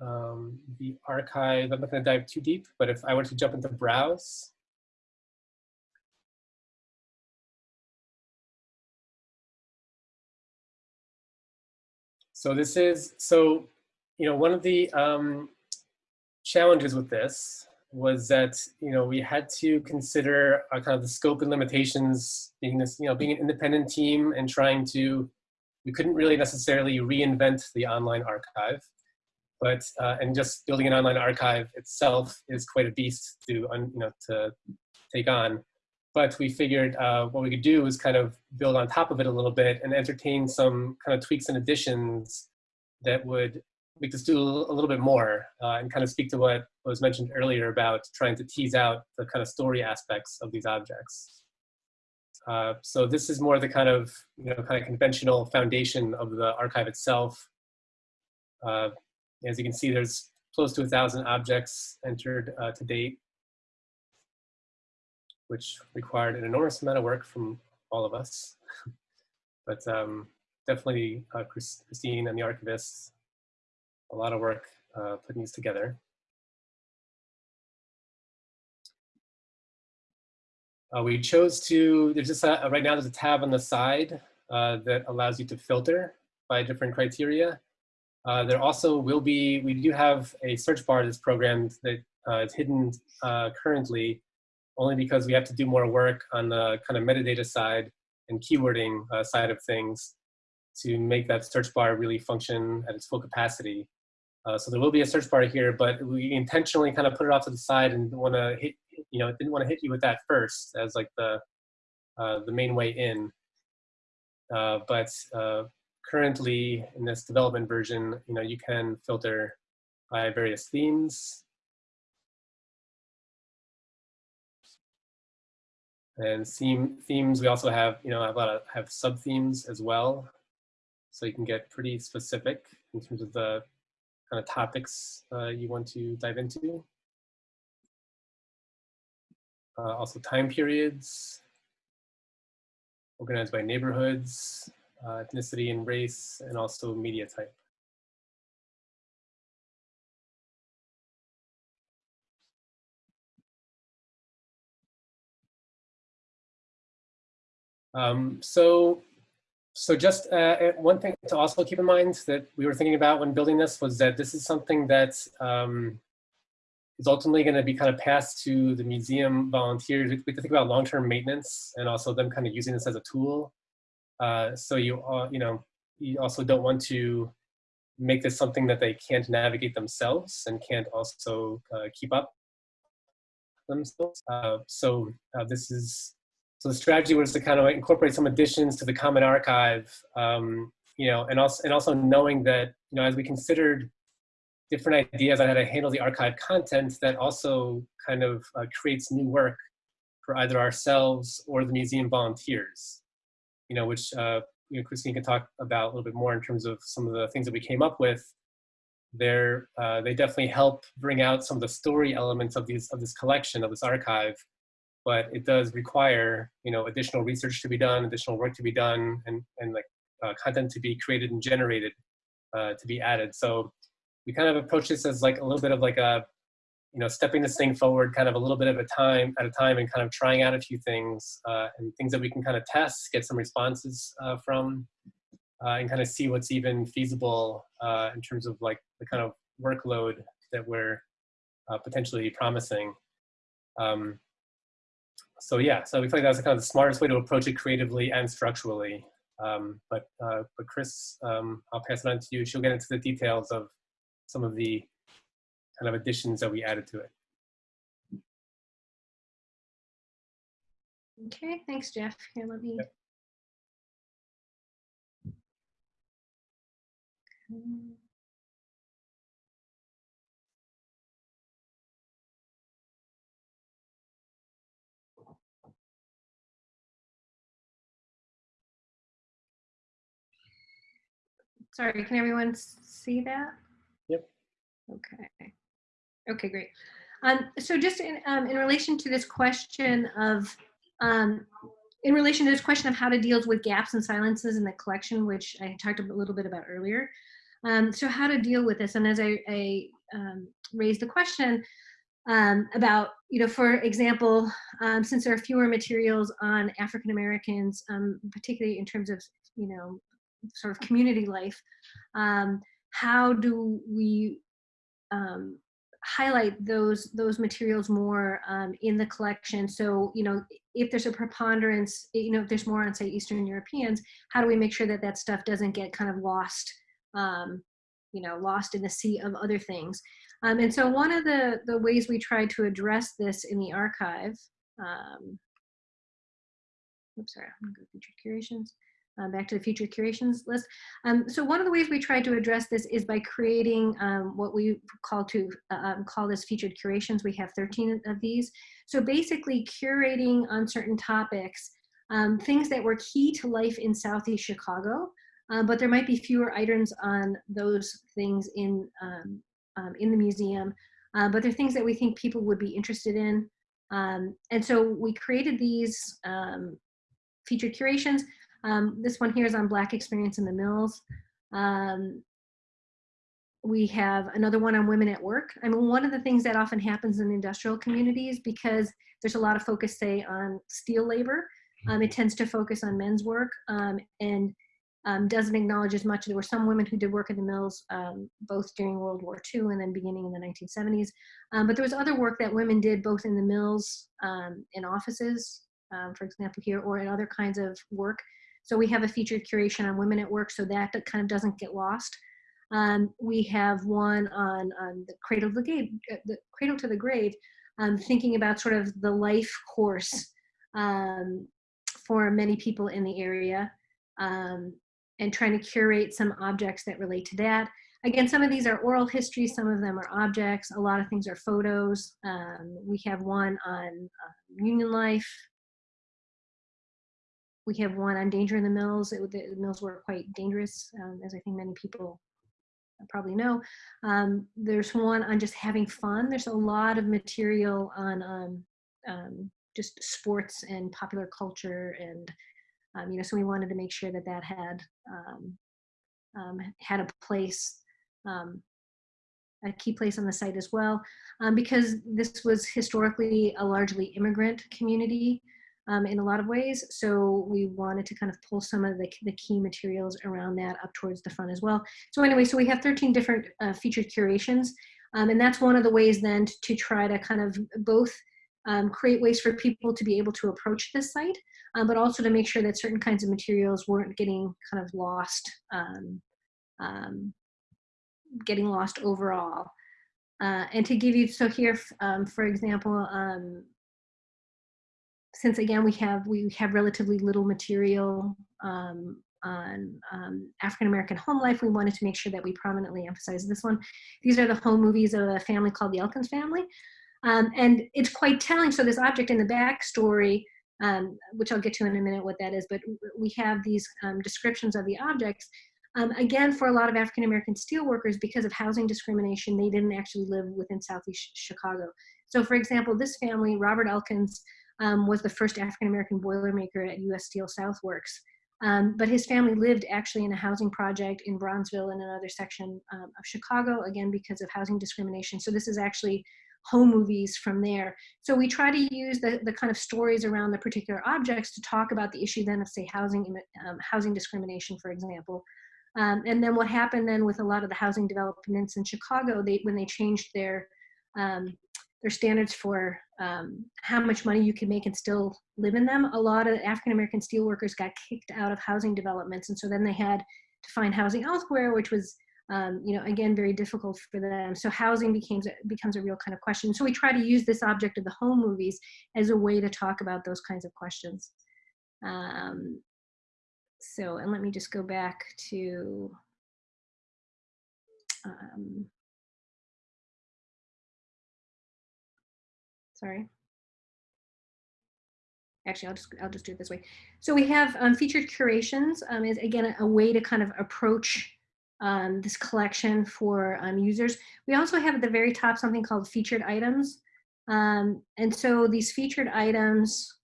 um, the archive. I'm not going to dive too deep, but if I were to jump into browse, So this is, so, you know, one of the um, challenges with this was that you know we had to consider uh, kind of the scope and limitations being this you know being an independent team and trying to we couldn't really necessarily reinvent the online archive but uh, and just building an online archive itself is quite a beast to you know to take on. But we figured uh, what we could do was kind of build on top of it a little bit and entertain some kind of tweaks and additions that would make us do a little bit more uh, and kind of speak to what was mentioned earlier about trying to tease out the kind of story aspects of these objects. Uh, so this is more the kind of, you know, kind of conventional foundation of the archive itself. Uh, as you can see, there's close to a thousand objects entered uh, to date, which required an enormous amount of work from all of us. but um, definitely uh, Christine and the archivists a lot of work uh, putting these together. Uh, we chose to, there's just a, right now there's a tab on the side uh, that allows you to filter by different criteria. Uh, there also will be, we do have a search bar that's programmed that uh, is hidden uh, currently only because we have to do more work on the kind of metadata side and keywording side of things to make that search bar really function at its full capacity. Uh, so there will be a search bar here, but we intentionally kind of put it off to the side and want to hit, you know, didn't want to hit you with that first as like the uh, the main way in. Uh, but uh, currently in this development version, you know, you can filter by various themes. And theme themes, we also have, you know, a lot of have sub themes as well. So you can get pretty specific in terms of the kind of topics uh, you want to dive into. Uh, also time periods. organized by neighborhoods, uh, ethnicity and race, and also media type. Um, so, so just uh, one thing to also keep in mind that we were thinking about when building this was that this is something that um, is ultimately going to be kind of passed to the museum volunteers. We have to think about long-term maintenance and also them kind of using this as a tool. Uh, so you, uh, you know, you also don't want to make this something that they can't navigate themselves and can't also uh, keep up themselves. Uh, so uh, this is so the strategy was to kind of incorporate some additions to the Common Archive, um, you know, and also and also knowing that you know as we considered different ideas on how to handle the archive content, that also kind of uh, creates new work for either ourselves or the museum volunteers, you know, which uh, you know Christine can talk about a little bit more in terms of some of the things that we came up with. They're, uh, they definitely help bring out some of the story elements of these of this collection of this archive but it does require you know additional research to be done, additional work to be done, and and like uh, content to be created and generated uh, to be added. So we kind of approach this as like a little bit of like a you know stepping this thing forward, kind of a little bit of a time at a time, and kind of trying out a few things uh, and things that we can kind of test, get some responses uh, from, uh, and kind of see what's even feasible uh, in terms of like the kind of workload that we're potentially promising. Um, so yeah, so we feel like that's kind of the smartest way to approach it creatively and structurally. Um, but uh, but Chris, um, I'll pass it on to you. She'll get into the details of some of the kind of additions that we added to it.
Okay, thanks, Jeff. Here, let me.
Yep.
Sorry, can everyone see that?
Yep.
Okay. Okay, great. Um, so just in, um, in relation to this question of, um, in relation to this question of how to deal with gaps and silences in the collection, which I talked a little bit about earlier. Um, so how to deal with this, and as I, I um, raised the question um, about, you know, for example, um, since there are fewer materials on African Americans, um, particularly in terms of, you know, sort of community life, um, how do we um, highlight those those materials more um, in the collection? So you know, if there's a preponderance, you know, if there's more on say Eastern Europeans, how do we make sure that that stuff doesn't get kind of lost, um, you know, lost in the sea of other things? Um, and so one of the the ways we try to address this in the archive. Um, oops, sorry, I'm gonna go featured curations uh, back to the future curations list. Um, so one of the ways we try to address this is by creating um, what we call to uh, um, call this featured curations. We have 13 of these. So basically curating on certain topics, um, things that were key to life in Southeast Chicago, uh, but there might be fewer items on those things in, um, um, in the museum, uh, but they're things that we think people would be interested in. and so we created these featured curations. Um, this one here is on Black experience in the mills. Um, we have another one on women at work. I mean, one of the things that often happens in industrial communities because there's a lot of focus, say, on steel labor, um, it tends to focus on men's work um, and um, doesn't acknowledge as much. There were some women who did work in the mills um, both during World War II and then beginning in the 1970s. but there was other work that women did both in the mills, in offices, for example, here, or in other kinds of work so we have a featured curation on women at work so that, kind of doesn't get lost. Um, we have one on, on the cradle to the grave, uh, the cradle to the grave, um, thinking about sort of the life course um, for many people in the area um, and trying to curate some objects that relate to that. Again, some of these are oral history, some of them are objects, a lot of things are photos. Um, we have one on uh, union life, we have one on danger in the mills. It, the mills were quite dangerous, um, as I think many people probably know. Um, there's one on just having fun. There's a lot of material on um, um, just sports and popular culture and Um, you know, so we wanted to make sure that that had um, had a place, a key place on the site as well, because this was historically a largely immigrant community um, in a lot of ways. So we wanted to kind of pull some of the, the key materials around that up towards the front as well. So anyway, so we have 13 different uh, featured curations. Um, and that's one of the ways then to, try to kind of both um, create ways for people to be able to approach this site, um, but also to make sure that certain kinds of materials weren't getting kind of lost, um, um, getting lost overall. Uh, and to give you, so here, um, for example, um, since again we have we have relatively little material um, on um, African American home life, we wanted to make sure that we prominently emphasize this one. These are the home movies of a family called the Elkins family. Um, and it's quite telling. So this object in the backstory, um, which I'll get to in a minute what that is, but we have these um, descriptions of the objects. Um, again, for a lot of African American steelworkers, because of housing discrimination, they didn't actually live within Southeast Chicago. So for example, this family, Robert Elkins, um, was the first African American boilermaker at U.S. Steel South Works. Um, but his family lived actually in a housing project in Bronzeville in another section um, of Chicago, again, because of housing discrimination. So this is actually home movies from there. So we try to use the, the kind of stories around the particular objects to talk about the issue then of say housing, um, housing discrimination, for example. Um, and then what happened then with a lot of the housing developments in Chicago, they, when they changed their, um, their standards for um, how much money you can make and still live in them, a lot of African-American steelworkers got kicked out of housing developments. And so then they had to find housing elsewhere, which was um, you know, again, very difficult for them. So housing becomes, becomes a real kind of question. So we try to use this object of the home movies as a way to talk about those kinds of questions. Um, so, and let me just go back to, um, sorry. Actually, I'll just, I'll just do it this way. So we have um, featured curations um, is again, a, way to kind of approach um, this collection for um, users. We also have at the very top something called featured items. Um, and so these featured items,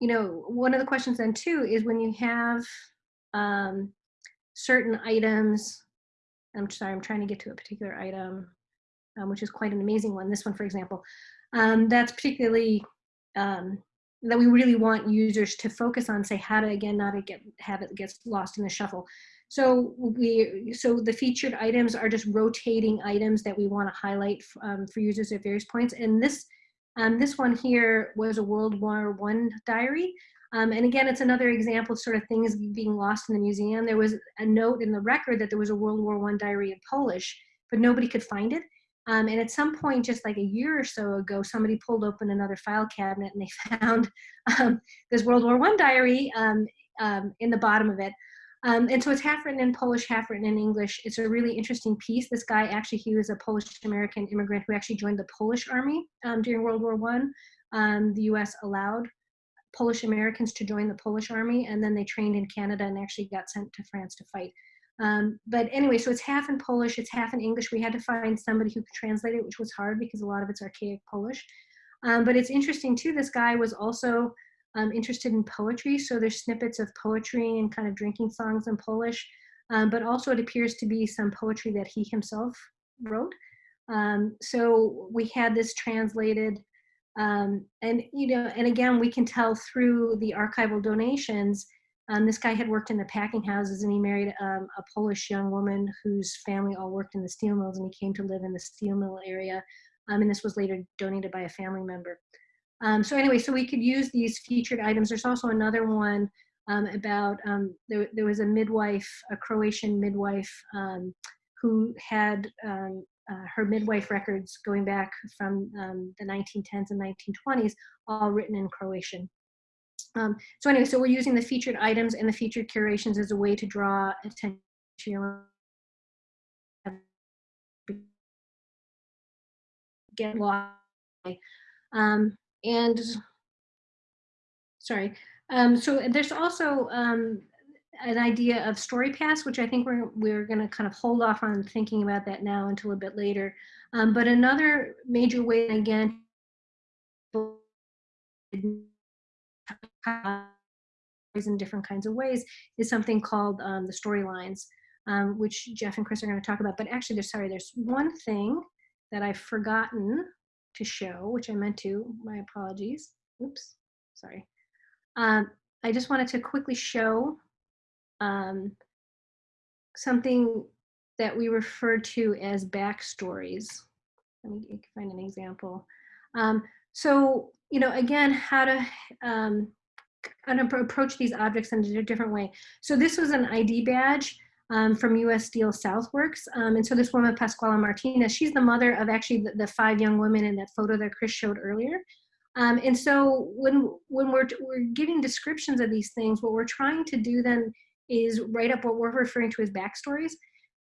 you know, one of the questions then too is when you have um, certain items, I'm sorry, I'm trying to get to a particular item, which is quite an amazing one. This one, for example, um, that's particularly that we really want users to focus on, say how to again not to get have it gets lost in the shuffle. So we, so the featured items are just rotating items that we want to highlight um, for users at various points. And this, um, this one here was a World War One diary. Um, and again, it's another example of sort of things being lost in the museum. There was a note in the record that there was a World War One diary in Polish, but nobody could find it. Um, and at some point, just like a year or so ago, somebody pulled open another file cabinet and they found um, this World War One diary um, um, in the bottom of it. Um, and so it's half written in Polish, half written in English. It's a really interesting piece. This guy actually, he was a Polish-American immigrant who actually joined the Polish army um, during World War One. The US allowed Polish Americans to join the Polish army and then they trained in Canada and actually got sent to France to fight. Um, but anyway, so it's half in Polish, it's half in English. We had to find somebody who could translate it, which was hard because a lot of it's archaic Polish. Um, but it's interesting too, this guy was also um, interested in poetry. So there's snippets of poetry and kind of drinking songs in Polish, um, but also it appears to be some poetry that he himself wrote. Um, so we had this translated um, and, you know, and again, we can tell through the archival donations, um, this guy had worked in the packing houses and he married um, a Polish young woman whose family all worked in the steel mills and he came to live in the steel mill area. and this was later donated by a family member. Um, so anyway, so we could use these featured items. There's also another one um, about, um, there, there was a midwife, a Croatian midwife um, who had um, uh, her midwife records going back from um, the 1910s and 1920s, all written in Croatian. So anyway, so we're using the featured items and the featured curations as a way to draw attention get lost. Um, and sorry. Um, so there's also um, an idea of story paths, which I think we're, we're going to kind of hold off on thinking about that now until a bit later. Um, but another major way, again, in different kinds of ways is something called um, the storylines, um, which Jeff and Chris are going to talk about. But actually, there's sorry, there's one thing that I've forgotten to show, which I meant to. My apologies. Oops, sorry. Um, I just wanted to quickly show um, something that we refer to as backstories. Let me find an example. Um, so, you know, again, how to of approach these objects in a different way. So this was an ID badge um, from US Steel Southworks. Um, and so this woman, Pascuala Martinez, she's the mother of actually the, the, five young women in that photo that Chris showed earlier. Um, and so when, when we're, we're giving descriptions of these things, what we're trying to do then is write up what we're referring to as backstories.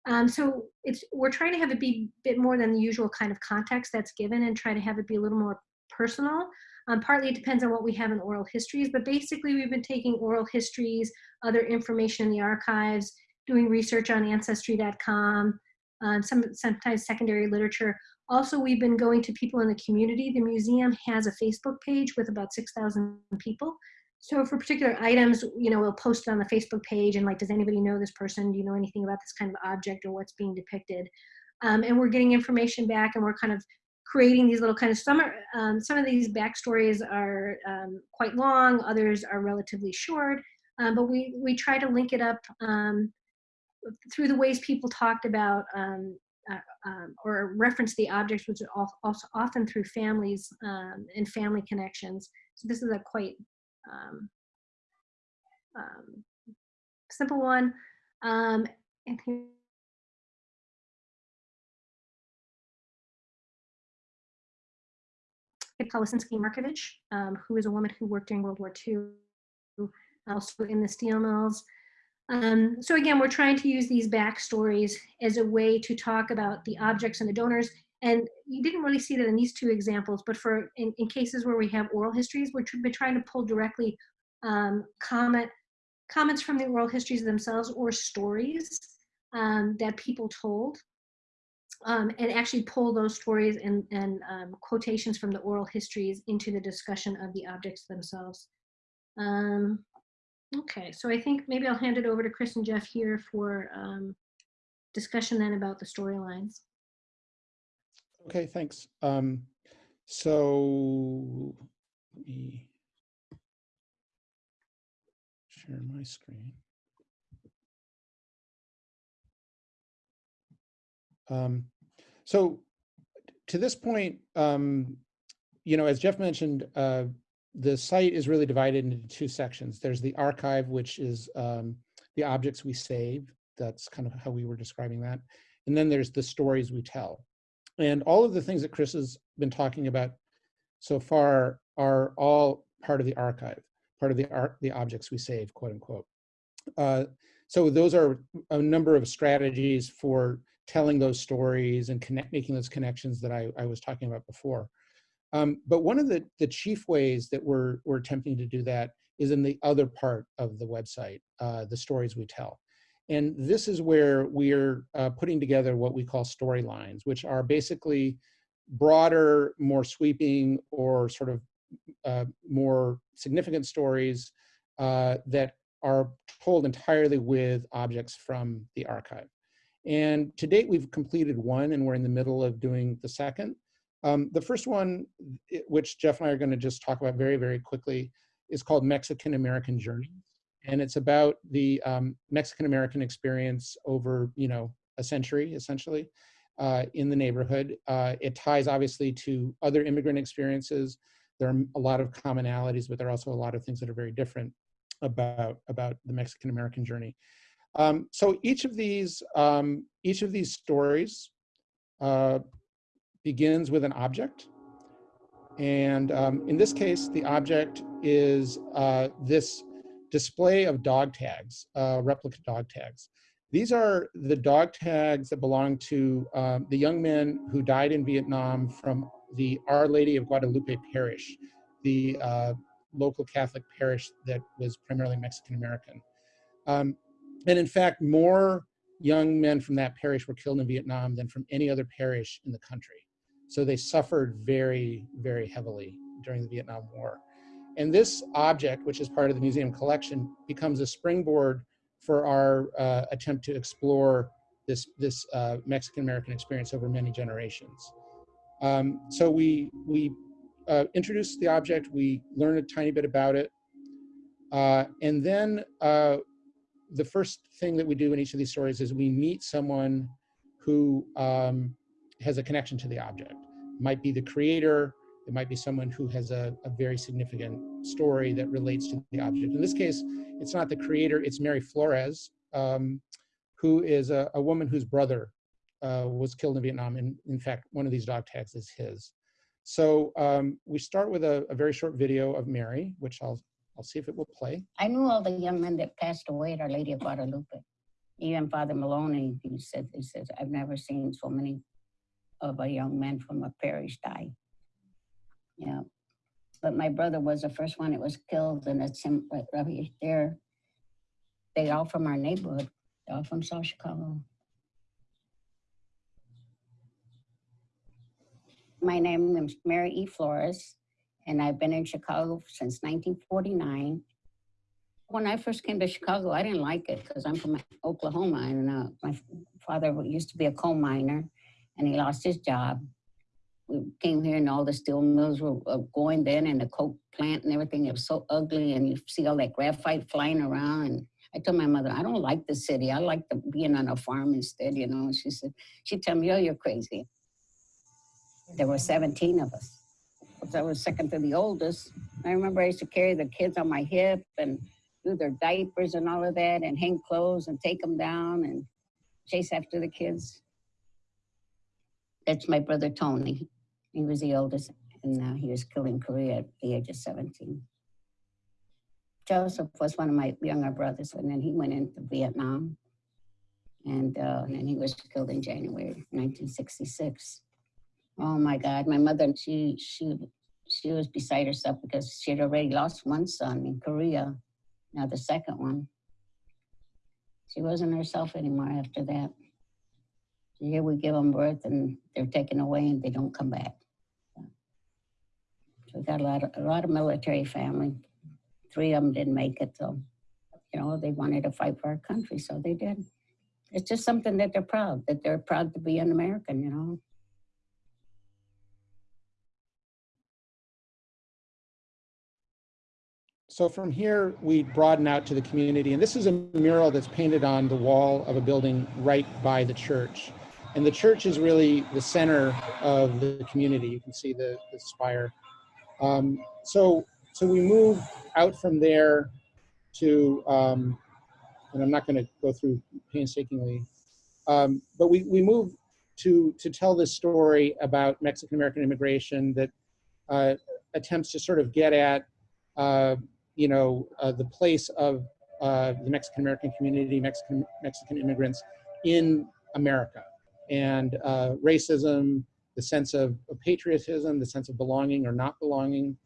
Um, so it's we're trying to have it be a bit more than the usual kind of context that's given and try to have it be a little more personal. Um, partly it depends on what we have in oral histories, but basically we've been taking oral histories, other information in the archives, doing research on ancestry.com, um, some sometimes secondary literature. Also, we've been going to people in the community. The museum has a Facebook page with about 6,000 people. So for particular items, you know, we'll post it on the Facebook page and like, does anybody know this person? Do you know anything about this kind of object or what's being depicted? Um, and we're getting information back and we're kind of creating these little kind of some um, some of these backstories are um, quite long, others are relatively short, um, but we we try to link it up um, through the ways people talked about um, uh, um, or reference the objects, which are also often through families and family connections. So this is a quite simple one. and here Polisinski Markovich, um, who is a woman who worked during World War II, also in the steel mills. Um, so again, we're trying to use these backstories as a way to talk about the objects and the donors. And you didn't really see that in these two examples, but for in, in cases where we have oral histories, we're been trying to pull directly um, comment, comments from the oral histories themselves or stories um, that people told um, and actually pull those stories and, and um, quotations from the oral histories into the discussion of the objects themselves. Um, okay, so I think maybe I'll hand it over to Chris and Jeff here for um, discussion then about the storylines.
Okay, thanks. Um, so let me share my screen. Um, so to this point, um, you know, as Jeff mentioned, uh, the site is really divided into two sections. There's the archive, which is um, the objects we save. That's kind of how we were describing that. And then there's the stories we tell. And all of the things that Chris has been talking about so far are all part of the archive, part of the, ar the objects we save, quote unquote. Uh, so those are a number of strategies for telling those stories and connect, making those connections that I, I was talking about before. Um, but one of the, the chief ways that we're, we're attempting to do that is in the other part of the website, uh, the stories we tell. And this is where we're uh, putting together what we call storylines, which are basically broader, more sweeping, or sort of uh, more significant stories uh, that are told entirely with objects from the archive. And to date, we've completed one and we're in the middle of doing the second. Um, the first one, which Jeff and I are gonna just talk about very, very quickly, is called Mexican-American Journey. And it's about the um, Mexican-American experience over, you know, a century, essentially, uh, in the neighborhood. Uh, it ties, obviously, to other immigrant experiences. There are a lot of commonalities, but there are also a lot of things that are very different about, about the Mexican-American journey. Um, so each of these, um, each of these stories uh, begins with an object. And um, in this case, the object is uh, this display of dog tags, uh, replica dog tags. These are the dog tags that belong to um, the young men who died in Vietnam from the Our Lady of Guadalupe Parish, the uh, local Catholic parish that was primarily Mexican American. Um, and in fact, more young men from that parish were killed in Vietnam than from any other parish in the country. So they suffered very, very heavily during the Vietnam War. and this object, which is part of the museum collection, becomes a springboard for our uh, attempt to explore this, this uh, Mexican-American experience over many generations. Um, so we, we uh, introduce the object, we learn a tiny bit about it, uh, and then uh, the first thing that we do in each of these stories is we meet someone who um, has a connection to the object. Might be the creator, it might be someone who has a, a, very significant story that relates to the object. In this case, it's not the creator, it's Mary Flores, um, who is a, a, woman whose brother uh, was killed in Vietnam. And in fact, one of these dog tags is his. So um, we start with a, a very short video of Mary, which I'll I'll see if it will play.
I knew all the young men that passed away at Our Lady of Guadalupe. Even Father Maloney, he said, he says, I've never seen so many of a young men from a parish die. Yeah. But my brother was the first one that was killed, and it's him right, right there. They all from our neighborhood, all from South Chicago. My name is Mary E. Flores and I've been in Chicago since 1949. When I first came to Chicago, I didn't like it because I'm from Oklahoma and uh, my father used to be a coal miner and he lost his job. We came here and all the steel mills were uh, going then and the coke plant and everything. It was so ugly and you see all that graphite flying around. And I told my mother, I don't like the city. I like the, being on a farm instead, you know. She said, she told me, oh, you're crazy. There were 17 of us. I was second to the oldest. I remember I used to carry the kids on my hip and do their diapers and all of that and hang clothes and take them down and chase after the kids. That's my brother Tony. He was the oldest and uh, he was killed in Korea at the age of 17. Joseph was one of my younger brothers and then he went into Vietnam and, uh, and then he was killed in January 1966. Oh my God, my mother, she, she, she was beside herself because she had already lost one son in Korea, now the second one. She wasn't herself anymore after that. So here we give them birth and they're taken away and they don't come back. So we got a lot of, a lot of military family. Three of them didn't make it, so, you know, they wanted to fight for our country, so they did. It's just something that they're proud, that they're proud to be an American, you know.
So from here, we broaden out to the community. And this is a mural that's painted on the wall of a building right by the church. And the church is really the center of the community. You can see the, the spire. Um, so, so we move out from there to, um, and I'm not going to go through painstakingly, um, but we, we move to, to tell this story about Mexican-American immigration that uh, attempts to sort of get at uh, you know, uh, the place of uh, the Mexican American community, Mexican Mexican immigrants in America, and uh, racism, the sense of, of, patriotism, the sense of belonging or not belonging,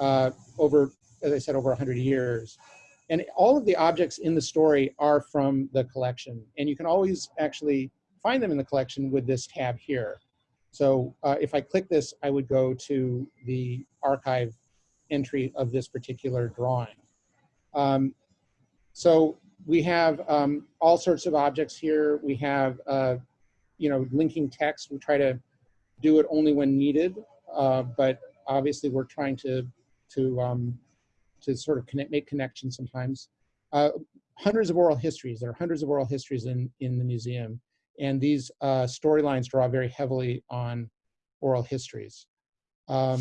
uh, over, as I said, over 100 years. And all of the objects in the story are from the collection, and you can always actually find them in the collection with this tab here. So uh, if I click this, I would go to the archive entry of this particular drawing. Um, so we have um, all sorts of objects here. We have, uh, you know, linking text. We try to do it only when needed, uh, but obviously we're trying to to um, to sort of connect, make connections sometimes. Uh, hundreds of oral histories. There are hundreds of oral histories in in the museum, and these uh, storylines draw very heavily on oral histories. Um,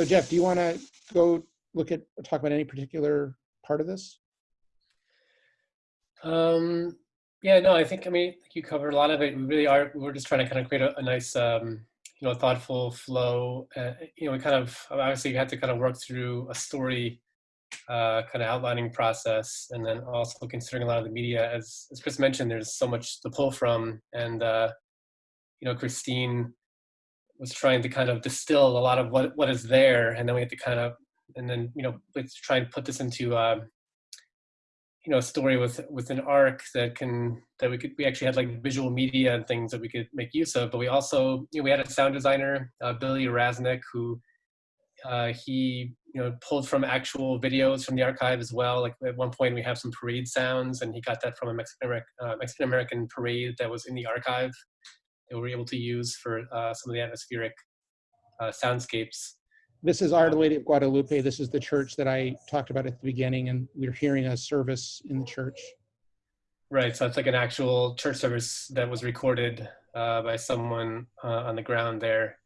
so Jeff, do you want to go look at talk about any particular part of this?
Um, yeah, no, I think I mean you covered a lot of it. We really are. We're just trying to kind of create a, a nice, um, you know, thoughtful flow. Uh, you know, we kind of obviously you had to kind of work through a story uh, kind of outlining process, and then also considering a lot of the media. As as Chris mentioned, there's so much to pull from, and uh, you know, Christine was trying to kind of distill a lot of what what is there, and then we had to kind of and then you know let's try and put this into uh, you know a story with with an arc that can that we could we actually had like visual media and things that we could make use of, but we also you know we had a sound designer uh, Billy Raznick who uh, he you know, pulled from actual videos from the archive as well. Like at one point we have some parade sounds and he got that from a Mexican, Ameri- uh, Mexican American parade that was in the archive that we were able to use for uh, some of the atmospheric uh, soundscapes.
This is Our Lady of Guadalupe. This is the church that I talked about at the beginning, and we're hearing a service in the church.
Right, so it's like an actual church service that was recorded uh, by someone uh, on the ground there.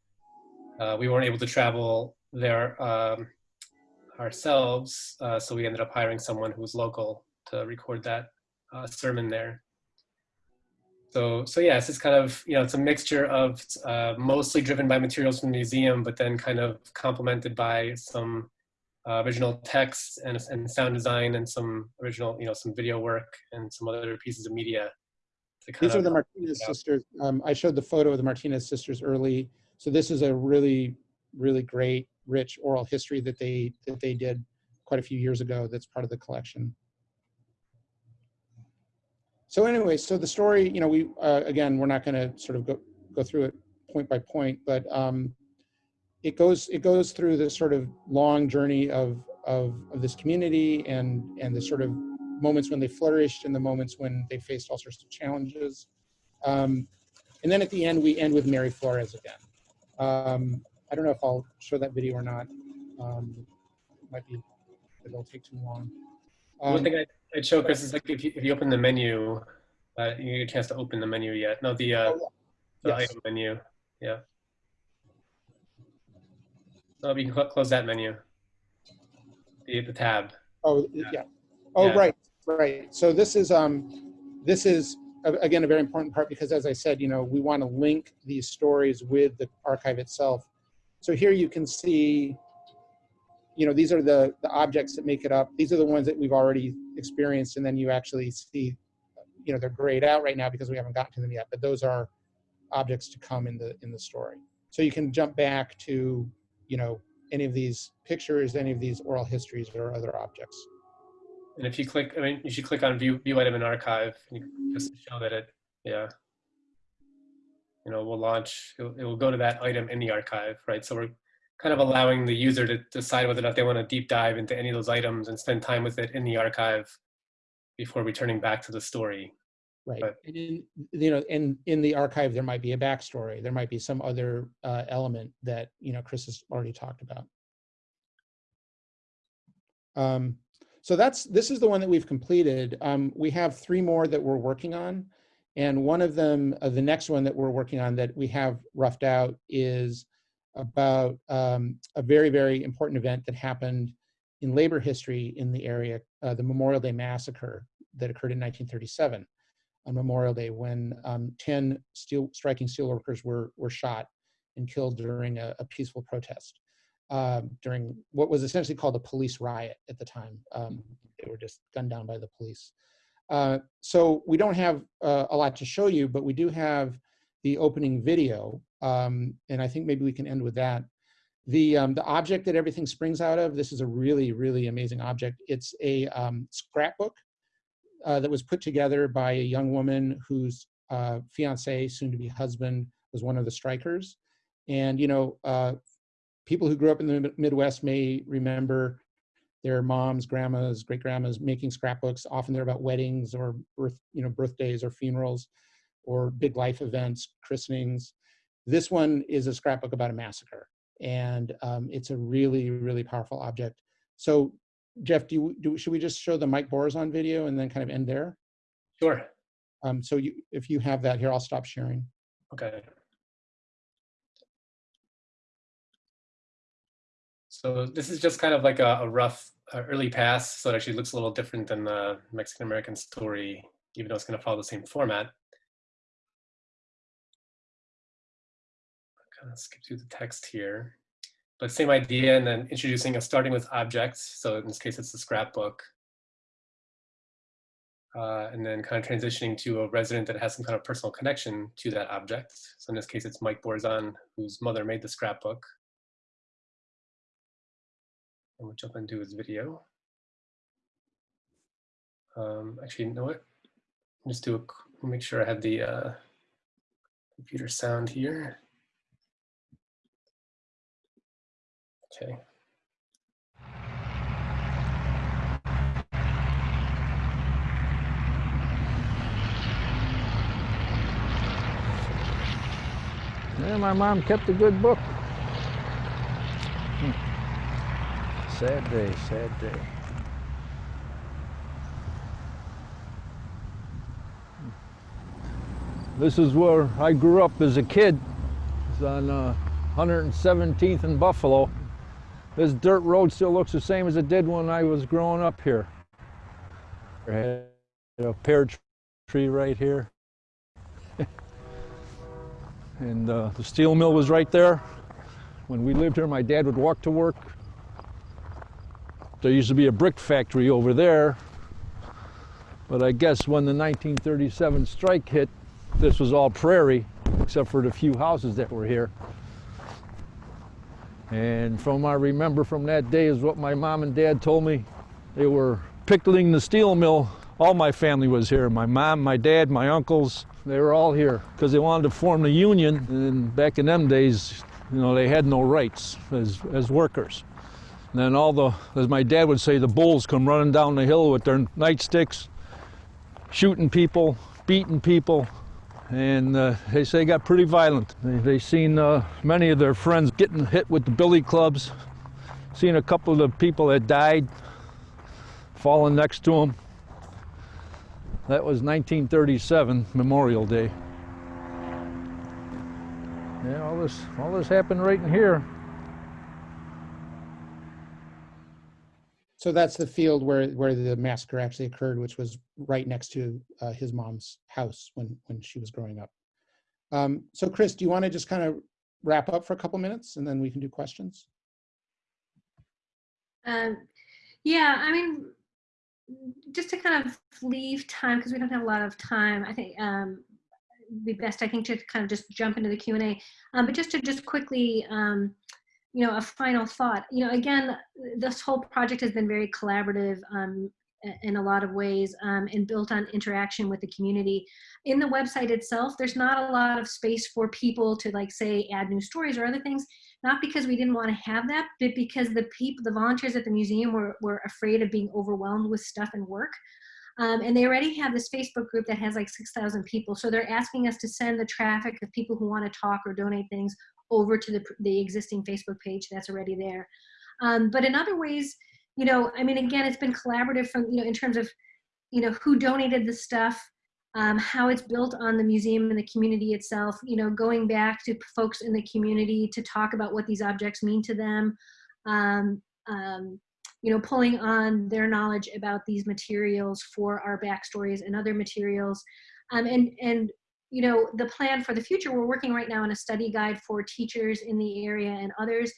Uh, we weren't able to travel there um, ourselves, uh, so we ended up hiring someone who was local to record that uh, sermon there. So, so yes, it's kind of you know it's a mixture of uh, mostly driven by materials from the museum, but then kind of complemented by some uh, original text and, and sound design and some original, you know, some video work and some other pieces of media. to kind
These are the Martinez sisters. Um, I showed the photo of the Martinez sisters early. So this is a really, really great, rich oral history that they that they did quite a few years ago. That's part of the collection. So anyway, so the story, you know, we uh, again, we're not going to sort of go go through it point by point, but um, it goes it goes through this sort of long journey of of, of this community and and the sort of moments when they flourished and the moments when they faced all sorts of challenges. Um, and then at the end, we end with Mary Flores again. Um, I don't know if I'll show that video or not. Um, might be, it'll take too long.
One
Um,
thing I, I'd show Chris is like if you, if you open the menu, uh, you get a chance to open the menu yet. No, the, uh, the
yes.
item menu. Yeah. Oh, you can cl- close that menu. The, the tab.
Oh, yeah. Oh,
Yeah.
right, right. So this is, um, this is, again, a very important part because as I said, you know, we want to link these stories with the archive itself. So here you can see, you know, these are the, the objects that make it up. These are the ones that we've already experienced and then you actually see, you know, they're grayed out right now because we haven't gotten to them yet, but those are objects to come in the, in the story. So you can jump back to, you know, any of these pictures, any of these oral histories or other objects.
And if you click, I mean, you should click on view, view item in archive, just show that it, yeah. You know, we'll launch, will, it will go to that item in the archive, right? So we're kind of allowing the user to decide whether or not they want to deep dive into any of those items and spend time with it in the archive before returning back to the story.
Right.
But-
And in, you know, in, in the archive, there might be a backstory. There might be some other uh, element that, you know, Chris has already talked about. Um, so that's, this is the one that we've completed. Um, we have three more that we're working on. And one of them, uh, the next one that we're working on that we have roughed out is about um, a very, very important event that happened in labor history in the area, uh, the Memorial Day Massacre that occurred in 1937 on Memorial Day when um, 10 steel, striking steelworkers were, were shot and killed during a, a peaceful protest um, during what was essentially called a police riot at the time. Um, they were just gunned down by the police. Uh, so we don't have uh, a lot to show you, but we do have the opening video. Um, and I think maybe we can end with that. The, um, the object that everything springs out of, this is a really, really amazing object. It's a um, scrapbook uh, that was put together by a young woman whose uh, fiance, soon to be husband, was one of the strikers. And, you know, uh, people who grew up in the Midwest may remember their moms, grandmas, great grandmas making scrapbooks. Often they're about weddings or birth, you know, birthdays or funerals or big life events, christenings. This one is a scrapbook about a massacre. And um, it's a really, really powerful object. So Jeff, do you, do, should we just show the Mike Borazon video and then kind of end there?
Sure.
Um, so you, if you have that here, I'll stop sharing.
Okay. So this is just kind of like a, a rough uh, early pass. So it actually looks a little different than the Mexican American story, even though it's going to follow the same format. Skip through the text here, but same idea, and then introducing a starting with objects. So in this case, it's the scrapbook. Uh, and then kind of transitioning to a resident that has some kind of personal connection to that object. So in this case, it's Mike Borzon, whose mother made the scrapbook. And we'll jump into his video. Um, actually, you know what? Just do a, make sure I have the uh, computer sound here. Okay.
Yeah, my mom kept a good book. Hmm. Sad day, sad day. Hmm. This is where I grew up as a kid. It's on uh, 117th and Buffalo. This dirt road still looks the same as it did when I was growing up here. A pear tree right here. and uh, the steel mill was right there. When we lived here, my dad would walk to work. There used to be a brick factory over there. But I guess when the 1937 strike hit, this was all prairie, except for the few houses that were here. And from I remember from that day is what my mom and dad told me. They were pickling the steel mill. All my family was here. My mom, my dad, my uncles, they were all here because they wanted to form the union. And back in them days, you know, they had no rights as, as workers. And then all the, as my dad would say, the bulls come running down the hill with their nightsticks, shooting people, beating people, and uh, they say it got pretty violent. They, they seen uh, many of their friends getting hit with the billy clubs, seen a couple of the people that died falling next to them. That was 1937, Memorial Day. Yeah, all this, all this happened right in here.
So that's the field where, where the massacre actually occurred, which was right next to uh, his mom's house when, when she was growing up. Um, so Chris, do you want to just kind of wrap up for a couple minutes and then we can do questions?
Um, yeah, I mean, just to kind of leave time because we don't have a lot of time. I think um, be best, I think, to kind of just jump into the Q and A. Um, but just to just quickly, um, you know, a final thought. You know, again, this whole project has been very collaborative um, in a lot of ways um, and built on interaction with the community. In the website itself, there's not a lot of space for people to like say add new stories or other things, not because we didn't want to have that, but because the people, the volunteers at the museum were, were afraid of being overwhelmed with stuff and work. Um, and they already have this Facebook group that has like 6,000 people. So they're asking us to send the traffic of people who want to talk or donate things over to the, the existing Facebook page that's already there. Um, but in other ways, you know, I mean, again, it's been collaborative from, you know, in terms of, you know, who donated the stuff, um, how it's built on the museum and the community itself, you know, going back to folks in the community to talk about what these objects mean to them, um, um, you know, pulling on their knowledge about these materials for our backstories and other materials. Um, and, and you know, the plan for the future, we're working right now on a study guide for teachers in the area and others.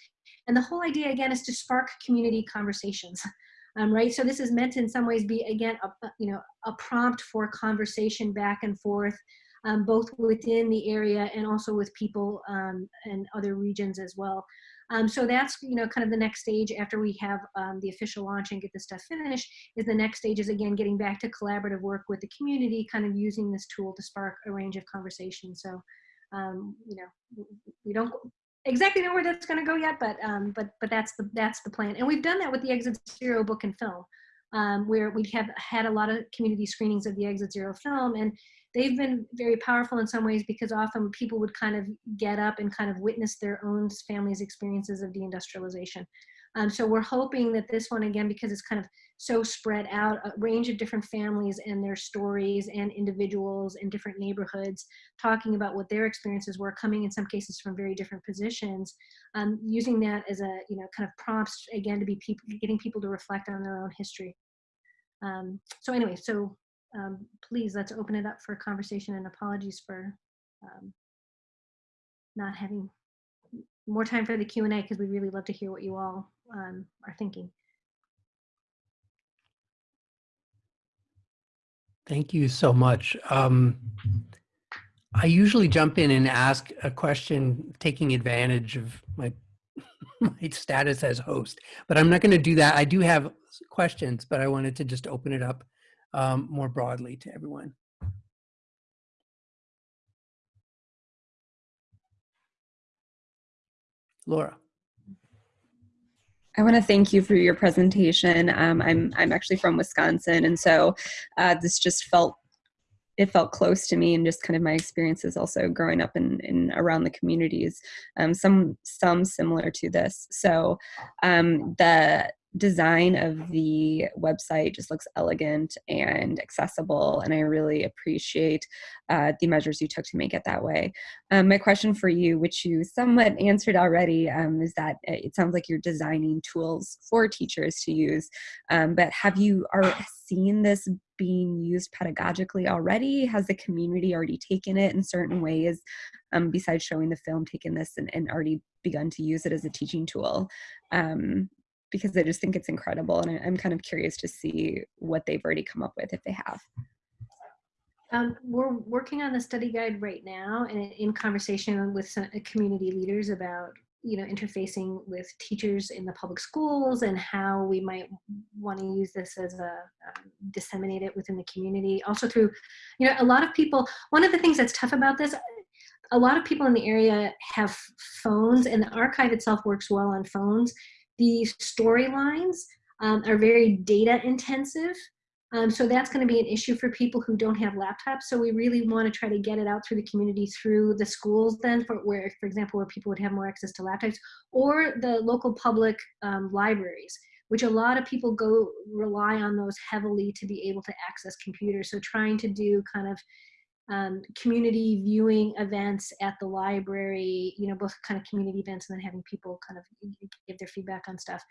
And the whole idea, again, is to spark community conversations, um, right? So this is meant to in some ways be, again, a, you know, a prompt for conversation back and forth, um, both within the area and also with people um, and other regions as well. Um, so that's, you know, kind of the next stage after we have um, the official launch and get the stuff finished is the next stage is again, getting back to collaborative work with the community, kind of using this tool to spark a range of conversations. So, um, you know, we don't exactly know where that's going to go yet, but, um, but, but that's the, that's the plan. And we've done that with the Exit Zero book and film. Um, where we have had a lot of community screenings of the Exit Zero film, and they've been very powerful in some ways because often people would kind of get up and kind of witness their own family's experiences of deindustrialization. Um, so we're hoping that this one, again, because it's kind of so spread out, a range of different families and their stories and individuals in different neighborhoods, talking about what their experiences were, coming in some cases from very different positions, um, using that as a, you know, kind of prompts, again, to be people, getting people to reflect on their own history. Um, so anyway, so um, please let's open it up for conversation and apologies for um, not having more time for the Q&A because we really love to hear what you all um, are thinking.
Thank you so much. Um, I usually jump in and ask a question, taking advantage of my my status as host, but I'm not going to do that. I do have questions, but I wanted to just open it up um, more broadly to everyone. Laura.
I want to thank you for your presentation. Um, I'm I'm actually from Wisconsin, and so uh, this just felt it felt close to me and just kind of my experiences also growing up in, in around the communities um, some some similar to this so um, the design of the website just looks elegant and accessible and i really appreciate uh, the measures you took to make it that way. Um, my question for you which you somewhat answered already um, is that it sounds like you're designing tools for teachers to use um, but have you are seen this being used pedagogically already? Has the community already taken it in certain ways um, besides showing the film taken this and, and already begun to use it as a teaching tool? Um, because I just think it's incredible. And I'm kind of curious to see what they've already come up with if they have.
Um, we're working on the study guide right now and in conversation with some uh, community leaders about you know interfacing with teachers in the public schools and how we might want to use this as a um, disseminate it within the community also through you know a lot of people one of the things that's tough about this a lot of people in the area have phones and the archive itself works well on phones the storylines um, are very data intensive. Um, so that's going to be an issue for people who don't have laptops. So we really want to try to get it out through the community through the schools then for where, for example, where people would have more access to laptops or the local public um, libraries, which a lot of people go rely on those heavily to be able to access computers. So trying to do kind of um, community viewing events at the library, you know, both kind of community events and then having people kind of give their feedback on stuff.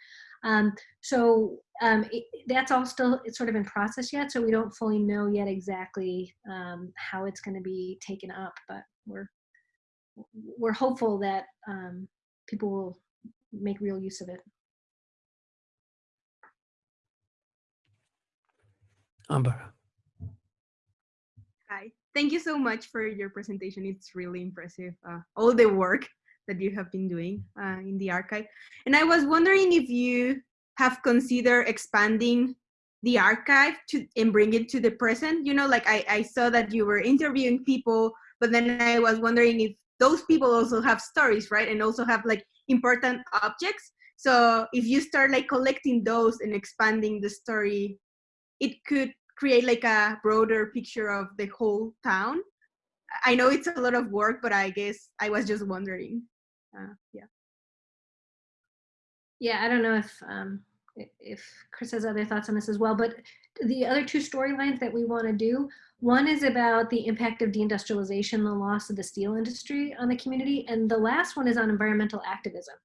Um, so um, it, that's all still it's sort of in process yet, so we don't fully know yet exactly um, how it's going to be taken up, but we're we're hopeful that um, people will make real use of it.
Ambara.
Thank you so much for your presentation. It's really impressive, uh, all the work that you have been doing uh, in the archive. And I was wondering if you have considered expanding the archive to and bring it to the present. You know, like I, I saw that you were interviewing people, but then I was wondering if those people also have stories, right? And also have like important objects. So if you start like collecting those and expanding the story, it could create like a broader picture of the whole town. I know it's a lot of work, but I guess I was just wondering. Uh, yeah.
Yeah, I don't know if um, if Chris has other thoughts on this as well, but the other two storylines that we want to do, one is about the impact of deindustrialization, the loss of the steel industry on the community, and the last one is on environmental activism.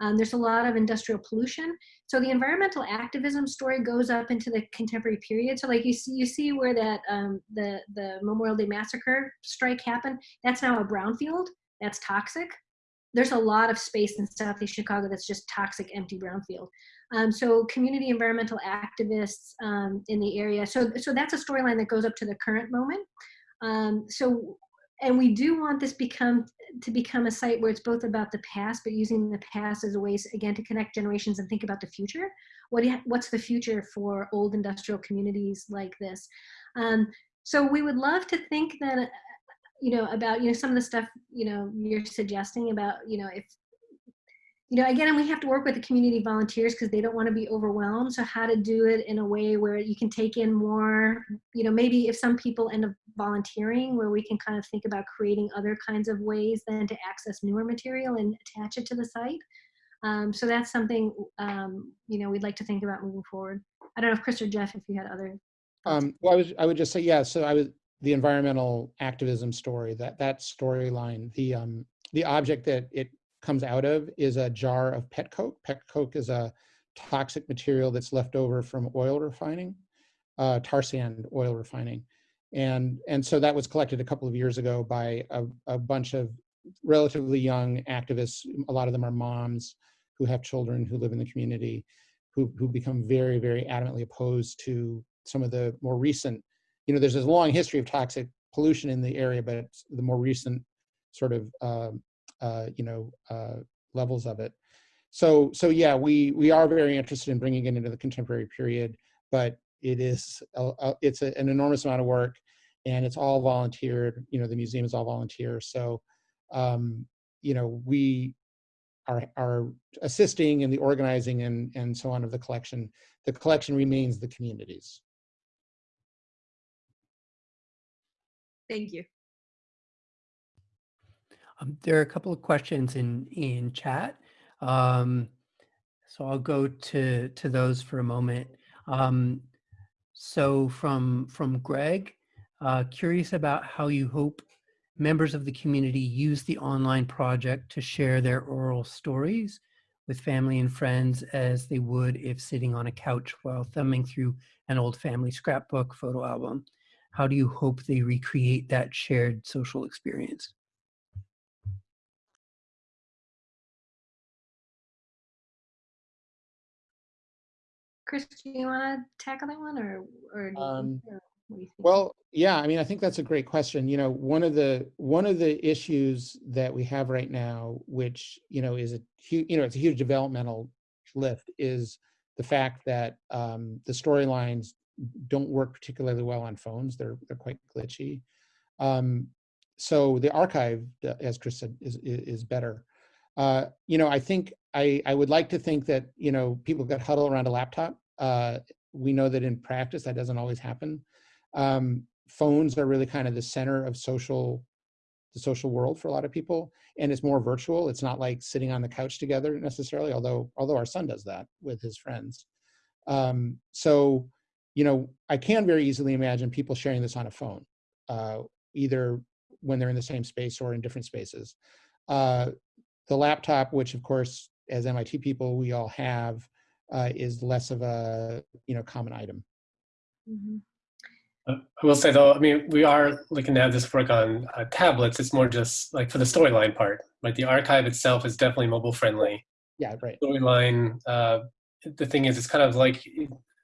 Um, there's a lot of industrial pollution. So the environmental activism story goes up into the contemporary period. So like you see, you see where that um, the, the Memorial Day Massacre strike happened, that's now a brownfield, that's toxic. There's a lot of space in Southeast Chicago that's just toxic, empty brownfield. Um, so community environmental activists um, in the area. So, so that's a storyline that goes up to the current moment. Um, so and we do want this become to become a site where it's both about the past but using the past as a way again to connect generations and think about the future. What what's the future for old industrial communities like this? Um, so we would love to think that you know about you know some of the stuff you know you're suggesting about you know if you know, again, and we have to work with the community volunteers because they don't want to be overwhelmed. So how to do it in a way where you can take in more, you know, maybe if some people end up volunteering where we can kind of think about creating other kinds of ways then to access newer material and attach it to the site. Um, so that's something, um, you know, we'd like to think about moving forward. I don't know if Chris or Jeff, if you had other.
Um, well, I was, I would just say, yeah, so I was, the environmental activism story, that, that storyline, the, um, the object that it comes out of is a jar of pet coke. Pet coke is a toxic material that's left over from oil refining, uh, tar sand oil refining. And, and so that was collected a couple of years ago by a, a bunch of relatively young activists. A lot of them are moms who have children who live in the community, who, who become very, very adamantly opposed to some of the more recent, you know, there's a long history of toxic pollution in the area, but the more recent sort of um, you know, uh, levels of it. So, so yeah, we we are very interested in bringing it into the contemporary period, but it is a, it's a, an enormous amount of work, and it's all volunteered. You know, the museum is all volunteer. So, um, you know, we are are assisting in the organizing and and so on of the collection. The collection remains the communities.
Thank you.
Um, there are a couple of questions in in chat, um, so I'll go to to those for a moment. Um, so from from Greg, uh, curious about how you hope members of the community use the online project to share their oral stories with family and friends as they would if sitting on a couch while thumbing through an old family scrapbook photo album. How do you hope they recreate that shared social experience?
Chris, do you want to tackle that one, or or, do
Um,
think- or what do you?
Well, yeah, I mean, I think that's a great question. You know, one of the one of the issues that we have right now, which you know is a huge, you know, it's a huge developmental lift, is the fact that um, the storylines don't work particularly well on phones. They're they're quite glitchy. Um, so the archive, uh, as Chris said, is is, is better. Uh, you know, I think I I would like to think that you know people got huddle around a laptop. Uh, we know that in practice that doesn't always happen um, phones are really kind of the center of social the social world for a lot of people and it's more virtual it's not like sitting on the couch together necessarily although although our son does that with his friends um, so you know i can very easily imagine people sharing this on a phone uh, either when they're in the same space or in different spaces uh, the laptop which of course as mit people we all have uh, is less of a you know common item
Mhm.
Uh, I will say though, I mean, we are looking to have this work on uh, tablets. It's more just like for the storyline part. Like the archive itself is definitely mobile friendly.
yeah right
Storyline, uh, the thing is, it's kind of like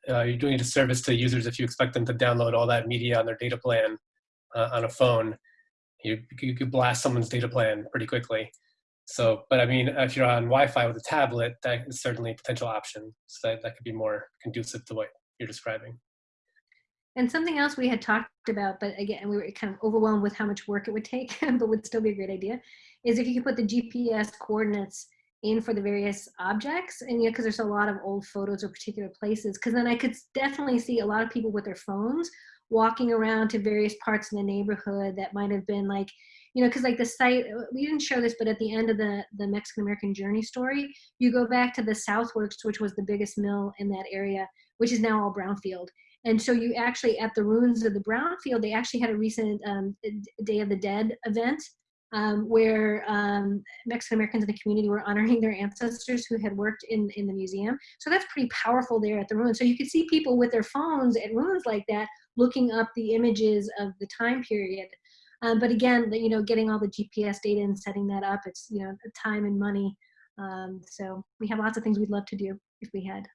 uh, you're doing a disservice to users if you expect them to download all that media on their data plan uh, on a phone. You, you could blast someone's data plan pretty quickly. So, but I mean, if you're on Wi-Fi with a tablet, that is certainly a potential option. So that, that could be more conducive to what you're describing.
And something else we had talked about, but again, we were kind of overwhelmed with how much work it would take, but would still be a great idea, is if you could put the GPS coordinates in for the various objects, and yeah because there's a lot of old photos of particular places, because then I could definitely see a lot of people with their phones walking around to various parts of the neighborhood that might have been like, you know, because like the site, we didn't show this, but at the end of the the Mexican American Journey story, you go back to the Southworks, which was the biggest mill in that area, which is now all brownfield. And so you actually, at the ruins of the brownfield, they actually had a recent um, Day of the Dead event um, where um, Mexican Americans in the community were honoring their ancestors who had worked in, in the museum. So that's pretty powerful there at the ruins. So you could see people with their phones at ruins like that looking up the images of the time period. Um, but again, the, you know, getting all the GPS data and setting that up, it's, you know, time and money. Um, so we have lots of things we'd love to do if we had.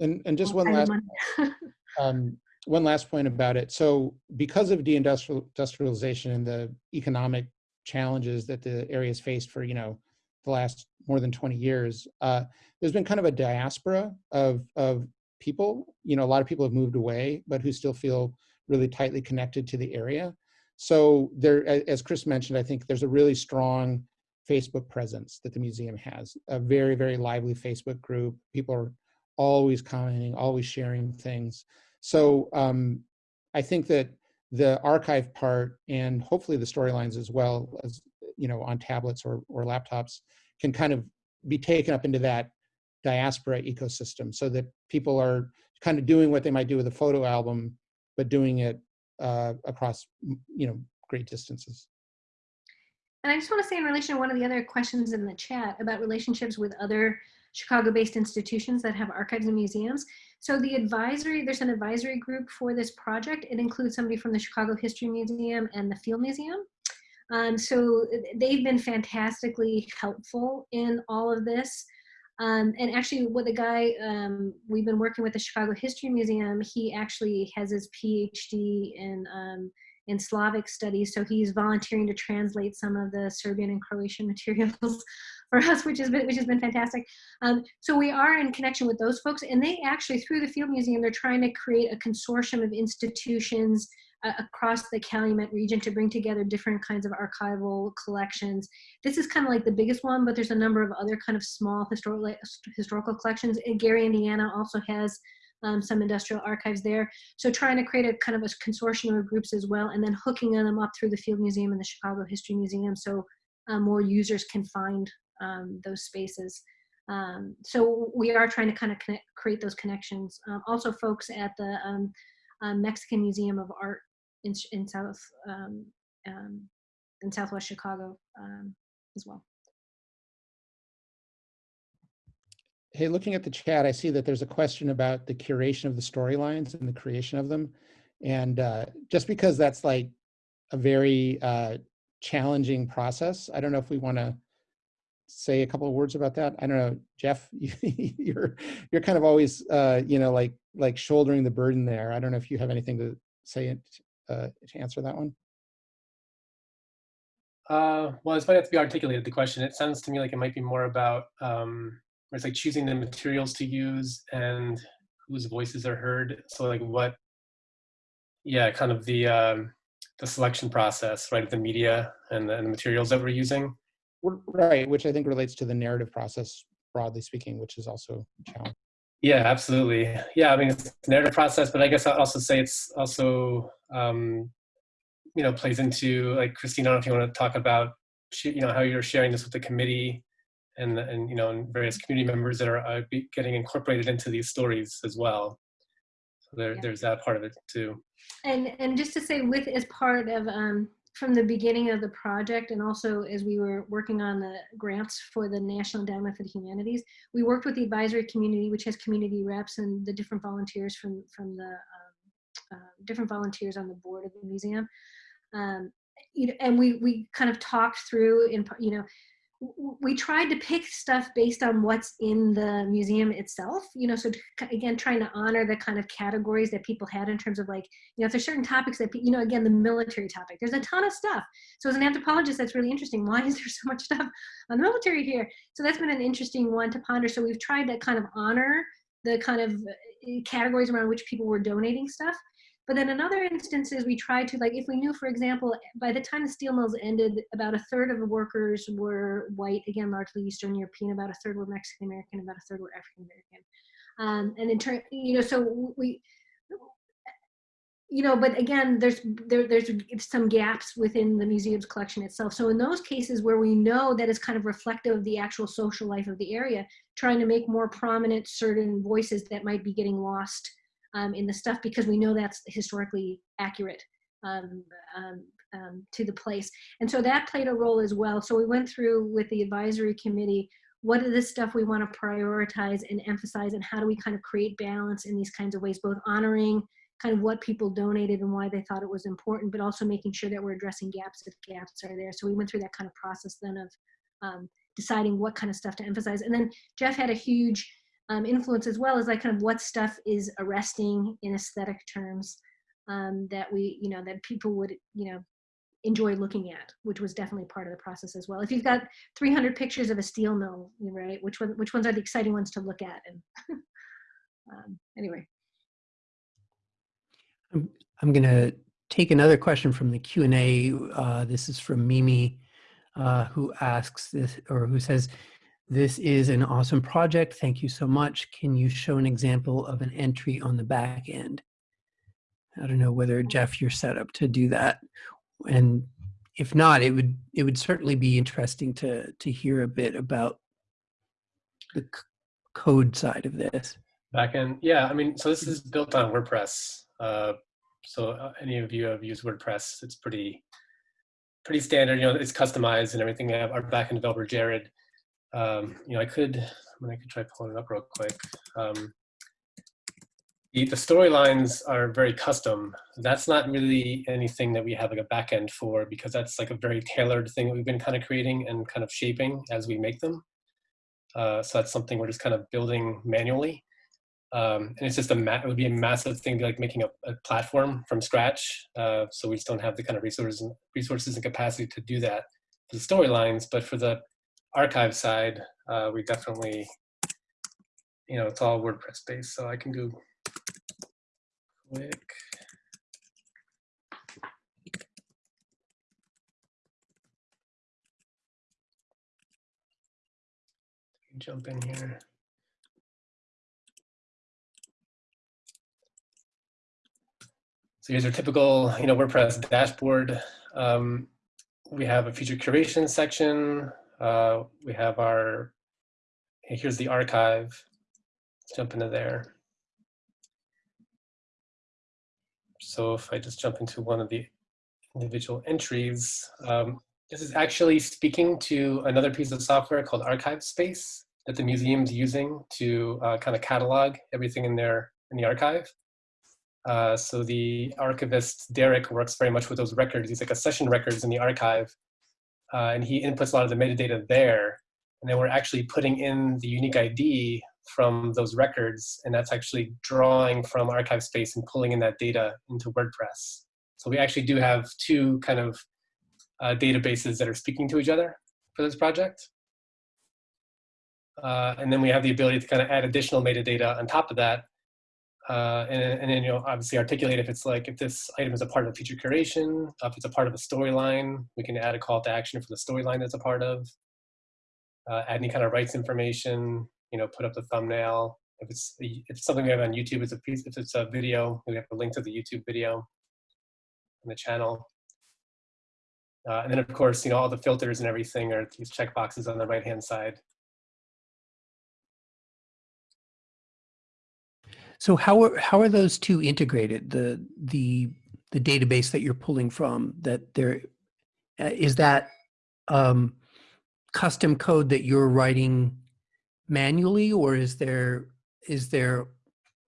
and and just one last um, one last point about it. So because of deindustrialization and the economic challenges that the area has faced for, you know, the last more than 20 years, uh, there's been kind of a diaspora of, of people, you know, a lot of people have moved away, but who still feel really tightly connected to the area. So there, as Chris mentioned, I think there's a really strong Facebook presence that the museum has, a very, very lively Facebook group. People are always commenting, always sharing things. So um, I think that the archive part and hopefully the storylines as well as you know on tablets or, or laptops can kind of be taken up into that diaspora ecosystem so that people are kind of doing what they might do with a photo album but doing it uh, across you know great distances
And I just want to say in relation to one of the other questions in the chat about relationships with other Chicago-based institutions that have archives and museums. So the advisory, there's an advisory group for this project. It includes somebody from the Chicago History Museum and the Field Museum. Um, so they've been fantastically helpful in all of this. Um, and actually with the guy, um, we've been working with the Chicago History Museum, he actually has his PhD in um, in Slavic studies. So he's volunteering to translate some of the Serbian and Croatian materials for us, which has been which has been fantastic. Um, so we are in connection with those folks, and they actually through the Field Museum, they're trying to create a consortium of institutions across the Calumet region to bring together different kinds of archival collections. This is kind of like the biggest one, but there's a number of other kind of small historical historical collections. And Gary, Indiana also has um, some industrial archives there. So trying to create a kind of a consortium of groups as well, and then hooking them up through the Field Museum and the Chicago History Museum, so uh, more users can find um, those spaces. Um, so we are trying to kind of connect, create those connections. Um, also, folks at the um, uh, Mexican Museum of Art in, in South um, um, in Southwest Chicago um, as well.
Hey, looking at the chat, I see that there's a question about the curation of the storylines and the creation of them. And uh, just because that's like a very uh, challenging process, I don't know if we want to say a couple of words about that. I don't know, Jeff, you're you're kind of always uh, you know like like shouldering the burden there. I don't know if you have anything to say uh, to answer that one.
Uh, well, it's might have to be articulated, the question. It sounds to me like it might be more about, um, where it's like choosing the materials to use and whose voices are heard. So like what, yeah, kind of the, um, the selection process, right, of the media and the, and the materials that we're using.
Right, which I think relates to the narrative process, broadly speaking, which is also a challenge.
Yeah, absolutely. Yeah, I mean, it's a narrative process, but I guess I'll also say it's also, um, you know, plays into like Christine. I don't know if you want to talk about, you know, how you're sharing this with the committee, and and you know, and various community members that are uh, getting incorporated into these stories as well. So there,
Yeah.
there's that part of it too.
And and just to say, with as part of um, from the beginning of the project, and also as we were working on the grants for the National Endowment for the Humanities, we worked with the advisory community, which has community reps and the different volunteers from from the um, uh, different volunteers on the board of the museum. Um, you know, and we we kind of talked through in you know we tried to pick stuff based on what's in the museum itself you know so to, again trying to honor the kind of categories that people had in terms of like you know if there's certain topics that you know again the military topic there's a ton of stuff. So as an anthropologist that's really interesting. Why is there so much stuff on the military here? So that's been an interesting one to ponder. So we've tried to kind of honor the kind of uh, categories around which people were donating stuff but then in other instances, we try to, like, if we knew, for example, by the time the steel mills ended, about a third of the workers were white, again, largely Eastern European, about a third were Mexican American, about a third were African American. Um, and in turn, you know, so we, you know, but again, there's there, there's some gaps within the museum's collection itself. So in those cases where we know that it's kind of reflective of the actual social life of the area, trying to make more prominent certain voices that might be getting lost um, in the stuff because we know that's historically accurate um, um, um, to the place. And so that played a role as well. So we went through with the advisory committee, what are the stuff we want to prioritize and emphasize and how do we kind of create balance in these kinds of ways, both honoring kind of what people donated and why they thought it was important, but also making sure that we're addressing gaps if gaps are there. So we went through that kind of process then of um, deciding what kind of stuff to emphasize. And then Jeff had a huge um, influence as well as like kind of what stuff is arresting in aesthetic terms um, that we, you know, that people would, you know, enjoy looking at, which was definitely part of the process as well. If you've got 300 pictures of a steel mill, right, which one, which ones are the exciting ones to look at? And um, anyway.
I'm, I'm going to take another question from the Q&A. Uh, this is from Mimi, uh, who asks this, or who says, this is an awesome project. Thank you so much. Can you show an example of an entry on the back end? I don't know whether Jeff, you're set up to do that. And if not, it would it would certainly be interesting to to hear a bit about the code side of this.
Back end, yeah. I mean, so this is built on WordPress. Uh, so uh, any of you have used WordPress, it's pretty pretty standard. You know, it's customized and everything. Our backend developer Jared. Um, you know, I could, I mean, I could try pulling it up real quick. Um, the, the storylines are very custom. That's not really anything that we have like a backend for because that's like a very tailored thing that we've been kind of creating and kind of shaping as we make them. Uh, so that's something we're just kind of building manually. Um, and it's just a it would be a massive thing like making a, a platform from scratch. Uh, so we just don't have the kind of resources and resources and capacity to do that for the storylines. But for the archive side, uh, we definitely, you know, it's all WordPress based. So I can do quick. Jump in here. So here's our typical, you know, WordPress dashboard. Um, we have a feature curation section. Uh, we have our, here's the archive. Let's jump into there. So if I just jump into one of the individual entries, um, this is actually speaking to another piece of software called ArchivesSpace that the museum's using to uh, kind of catalog everything in there in the archive. Uh, so the archivist, Derek, works very much with those records. He's like accession records in the archive. Uh, and he inputs a lot of the metadata there. And then we're actually putting in the unique ID from those records. And that's actually drawing from ArchivesSpace and pulling in that data into WordPress. So we actually do have two kind of uh, databases that are speaking to each other for this project. Uh, and then we have the ability to kind of add additional metadata on top of that uh, and, and then you know obviously articulate if it's like if this item is a part of a feature curation, if it's a part of a storyline, we can add a call to action for the storyline that's a part of. Uh, add any kind of rights information, you know, put up the thumbnail. If it's if it's something we have on YouTube, it's a piece. If it's a video, we have a link to the YouTube video on the channel. Uh, and then of course, you know, all the filters and everything are these checkboxes on the right hand side.
So how are how are those two integrated? The the the database that you're pulling from that there uh, is that um, custom code that you're writing manually, or is there is there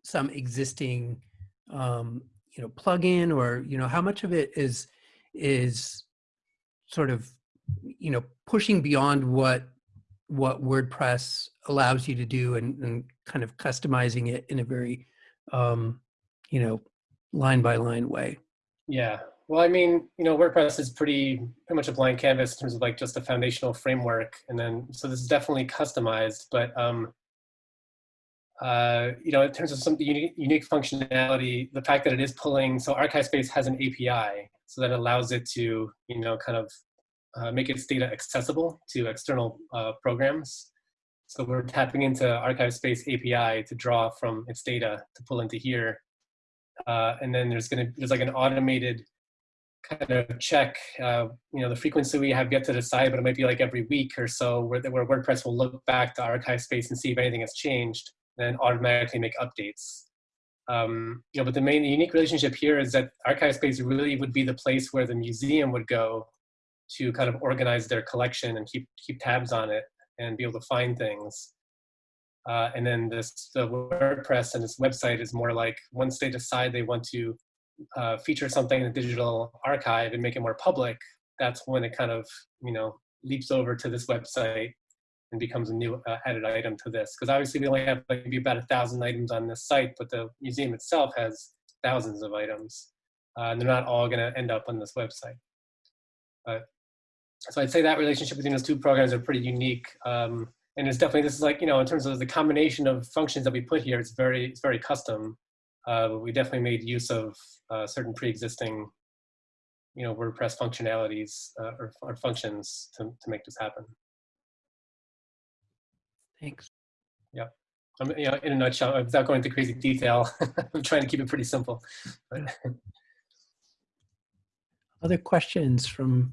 some existing um, you know plugin, or you know how much of it is is sort of you know pushing beyond what what WordPress allows you to do and, and kind of customizing it in a very, um, you know, line by line way.
Yeah. Well, I mean, you know, WordPress is pretty pretty much a blank canvas in terms of like just a foundational framework, and then so this is definitely customized. But um, uh, you know, in terms of some unique, unique functionality, the fact that it is pulling, so ArchivesSpace has an API, so that allows it to, you know, kind of uh, make its data accessible to external uh, programs. So we're tapping into ArchivesSpace API to draw from its data to pull into here. Uh, and then there's gonna there's like an automated kind of check, uh, you know, the frequency we have yet to decide, but it might be like every week or so where, where WordPress will look back to ArchivesSpace and see if anything has changed, and then automatically make updates. Um, you know, but the main unique relationship here is that ArchivesSpace really would be the place where the museum would go to kind of organize their collection and keep keep tabs on it and be able to find things. Uh, and then this the WordPress and this website is more like once they decide they want to uh, feature something in the digital archive and make it more public, that's when it kind of you know leaps over to this website and becomes a new uh, added item to this. Because obviously we only have maybe about a thousand items on this site, but the museum itself has thousands of items, uh, and they're not all going to end up on this website. But so I'd say that relationship between those two programs are pretty unique. Um, and it's definitely, this is like, you know, in terms of the combination of functions that we put here, it's very, it's very custom. Uh, we definitely made use of uh, certain pre-existing, you know, WordPress functionalities uh, or, or, functions to, to make this happen.
Thanks.
Yeah. I'm, you know, in a nutshell, without going into crazy detail, I'm trying to keep it pretty simple. But.
Other questions from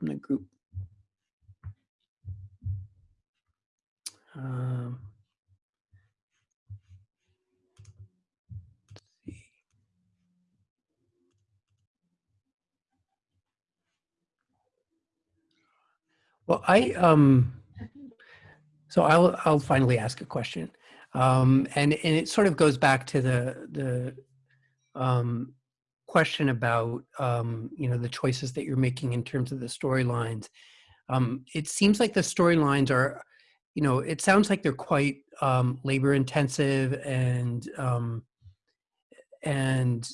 from the group. Um, Well, I um, so I'll I'll finally ask a question, um, and and it sort of goes back to the the um, question about um, you know the choices that you're making in terms of the storylines. Um, it seems like the storylines are, you know, it sounds like they're quite um, labor intensive and um, and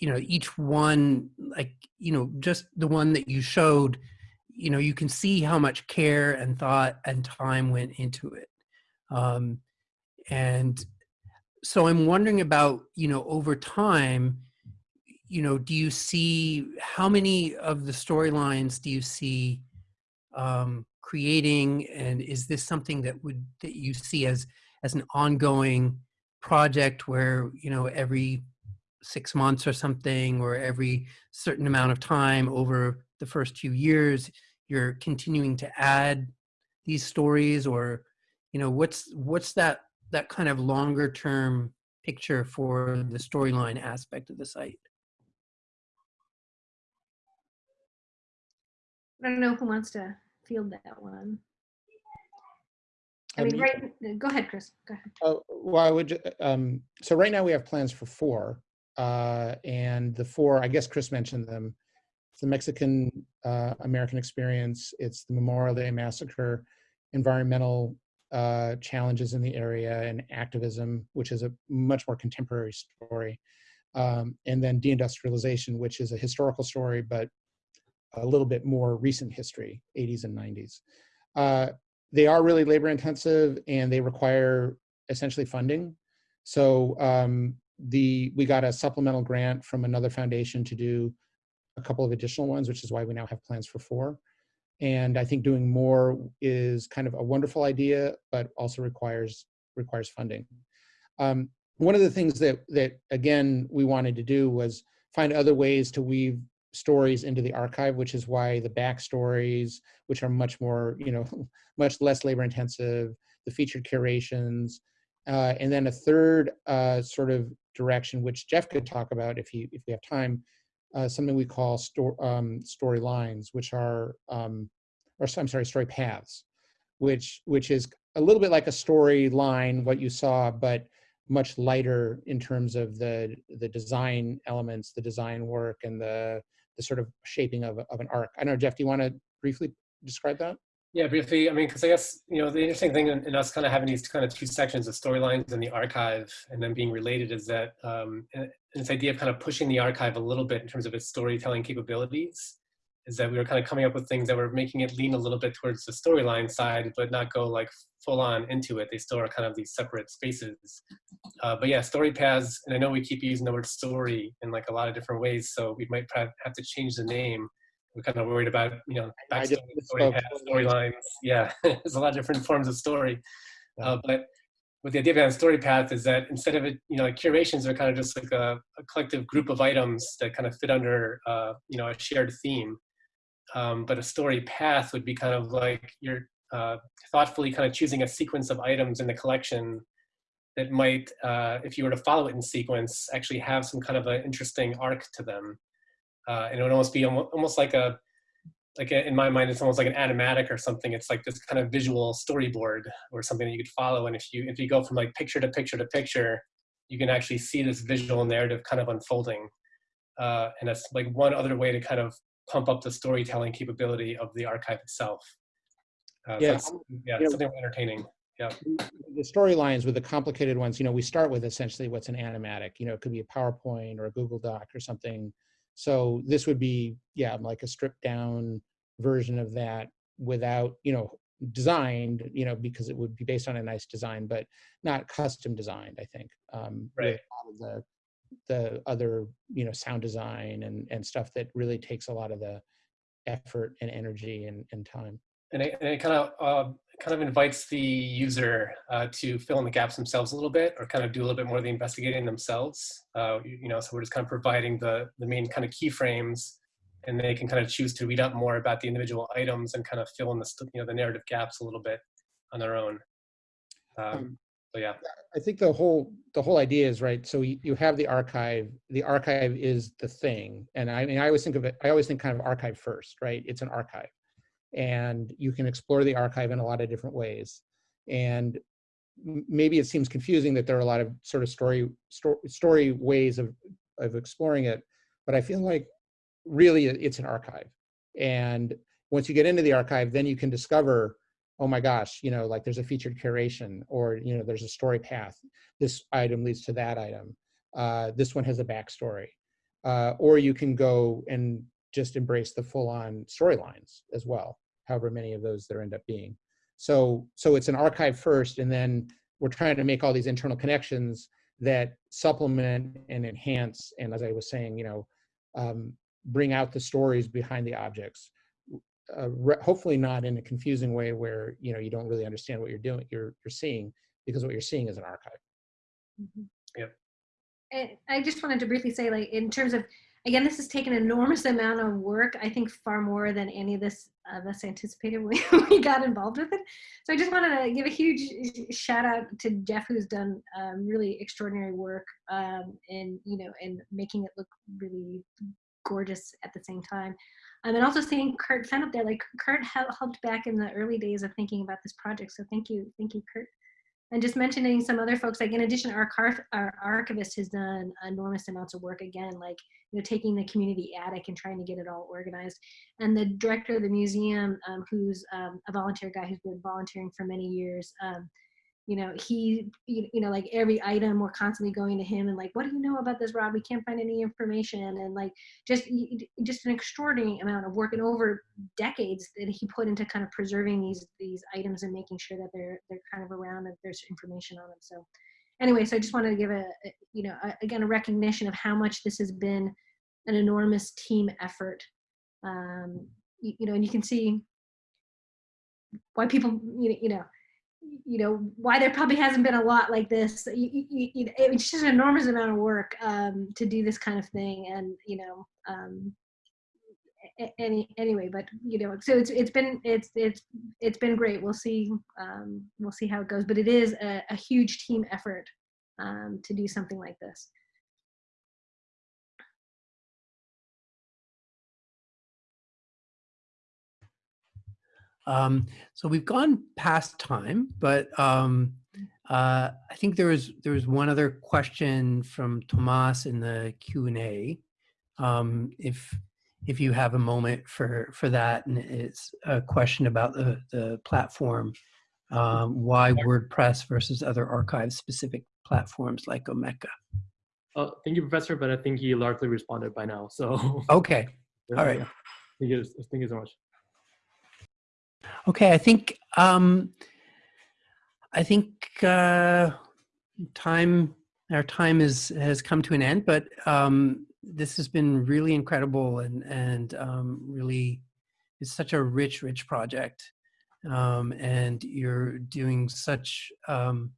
you know each one like you know just the one that you showed you know you can see how much care and thought and time went into it um, and so i'm wondering about you know over time you know, do you see how many of the storylines do you see um, creating, and is this something that would that you see as as an ongoing project where you know every six months or something, or every certain amount of time over the first few years, you're continuing to add these stories, or you know, what's what's that that kind of longer term picture for the storyline aspect of the site?
I don't know who wants to field that one. I mean, right, go ahead, Chris, go ahead.
Oh, well, I would, um, so right now we have plans for four. Uh, and the four, I guess Chris mentioned them. It's the Mexican, uh, American experience. It's the Memorial Day massacre, environmental, uh, challenges in the area and activism, which is a much more contemporary story. Um, and then deindustrialization, which is a historical story, but a little bit more recent history, 80s and 90s. Uh, they are really labor intensive and they require essentially funding. So um, the we got a supplemental grant from another foundation to do a couple of additional ones, which is why we now have plans for four. And I think doing more is kind of a wonderful idea, but also requires requires funding. Um, one of the things that that again we wanted to do was find other ways to weave stories into the archive, which is why the backstories, which are much more you know much less labor intensive, the featured curations, uh, and then a third uh, sort of direction, which Jeff could talk about if he if we have time, uh, something we call sto- um, story lines, which are um, or I'm sorry, story paths, which which is a little bit like a storyline, what you saw, but much lighter in terms of the the design elements, the design work, and the the sort of shaping of, of an arc. I know, Jeff, do you want to briefly describe that?
Yeah, briefly. I mean, because I guess you know the interesting thing in, in us kind of having these kind of two sections of storylines in the archive and then being related is that um, this idea of kind of pushing the archive a little bit in terms of its storytelling capabilities is that we were kind of coming up with things that were making it lean a little bit towards the storyline side, but not go like full on into it. They still are kind of these separate spaces. Uh, but yeah, story paths, and I know we keep using the word story in like a lot of different ways, so we might have to change the name. We're kind of worried about, you know, backstory, story paths, storylines. Yeah, there's a lot of different forms of story. Uh, but what the idea behind story path is that instead of it, you know, curations are kind of just like a, a collective group of items that kind of fit under, uh, you know, a shared theme. Um, but a story path would be kind of like you're uh, thoughtfully kind of choosing a sequence of items in the collection that might, uh, if you were to follow it in sequence, actually have some kind of an interesting arc to them. Uh, and it would almost be almost like a, like a, in my mind, it's almost like an animatic or something. It's like this kind of visual storyboard or something that you could follow. And if you if you go from like picture to picture to picture, you can actually see this visual narrative kind of unfolding. Uh, and that's like one other way to kind of pump up the storytelling capability of the archive itself. Uh,
Yeah,
that's, yeah,
yeah.
something entertaining. Yeah.
The storylines with the complicated ones, you know, we start with essentially what's an animatic. You know, it could be a PowerPoint or a Google Doc or something. So this would be, yeah, like a stripped down version of that without, you know, designed, you know, because it would be based on a nice design, but not custom designed, I think. Um,
Right.
a lot of the the other, you know, sound design and and stuff that really takes a lot of the effort and energy and, and time.
and it, and it kind of uh, kind of invites the user uh, to fill in the gaps themselves a little bit, or kind of do a little bit more of the investigating themselves. Uh, you, you know, so we're just kind of providing the the main kind of keyframes, and they can kind of choose to read up more about the individual items and kind of fill in the you know the narrative gaps a little bit on their own. Um,
Um,
so yeah,
I think the whole the whole idea is right. So you, you have the archive. The archive is the thing, and I mean I always think of it. I always think kind of archive first, right? It's an archive, and you can explore the archive in a lot of different ways. And maybe it seems confusing that there are a lot of sort of story story, story ways of of exploring it, but I feel like really it's an archive. And once you get into the archive, then you can discover oh my gosh, you know, like there's a featured curation or, you know, there's a story path. This item leads to that item. Uh, this one has a backstory. Uh, or you can go and just embrace the full on storylines as well, however many of those there end up being. So, so it's an archive first, and then we're trying to make all these internal connections that supplement and enhance, and as I was saying, you know, um, bring out the stories behind the objects uh, re- hopefully not in a confusing way where you know you don't really understand what you're doing you're you're seeing because what you're seeing is an archive
Mhm.
Yep.
I- I just wanted to briefly say, like, in terms of, again, this has taken an enormous amount of work. I think far more than any of this of us anticipated when we got involved with it. So I just wanted to give a huge shout out to Jeff, who's done um, really extraordinary work um, in, you know, in making it look really gorgeous at the same time. Um, and also seeing Kurt Fenn up there, like Kurt helped back in the early days of thinking about this project. So thank you, thank you, Kurt. And just mentioning some other folks, like in addition, our, our archivist has done enormous amounts of work again, like you know, taking the community attic and trying to get it all organized. And the director of the museum, um, who's um, a volunteer guy who's been volunteering for many years, um, you know, he, you, you know, like every item, we're constantly going to him and like, what do you know about this, Rob? We can't find any information. And like, just, just an extraordinary amount of work and over decades that he put into kind of preserving these, these items and making sure that they're, they're kind of around and there's information on them. So anyway, so I just wanted to give a, a you know, a, again, a recognition of how much this has been an enormous team effort. Um, you, you know, and you can see why people, you know, you know, why there probably hasn't been a lot like this you, you, it's just an enormous amount of work um, to do this kind of thing and you know um, any anyway but you know so it's it's been it's it's it's been great. We'll see um, we'll see how it goes but it is a, a huge team effort um, to do something like this
Um, so we've gone past time, but um, uh, I think there was there was one other question from Tomas in the Q and A. Um, if if you have a moment for for that, and it's a question about the the platform, um, why WordPress versus other archive specific platforms like Omeka.
Uh, thank you, Professor, but I think he largely responded by now. So
Okay, all right.
Thank you, thank you so much.
Okay, I think um, I think uh, time our time is has come to an end, but um, this has been really incredible and and um, really it's such a rich, rich project, um, and you're doing such um,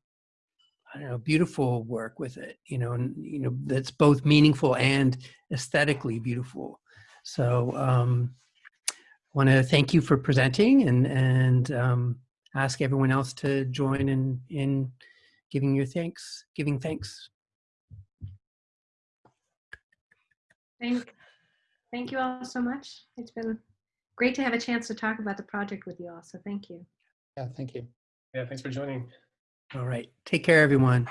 I don't know beautiful work with it. You know, and you know that's both meaningful and aesthetically beautiful. So. Um, want to thank you for presenting and and um, ask everyone else to join in in giving your thanks, giving thanks.
thank thank you all so much it's been great to have a chance to talk about the project with you all so thank you
Yeah, thank you.
Yeah, thanks for joining.
All right, take care, everyone.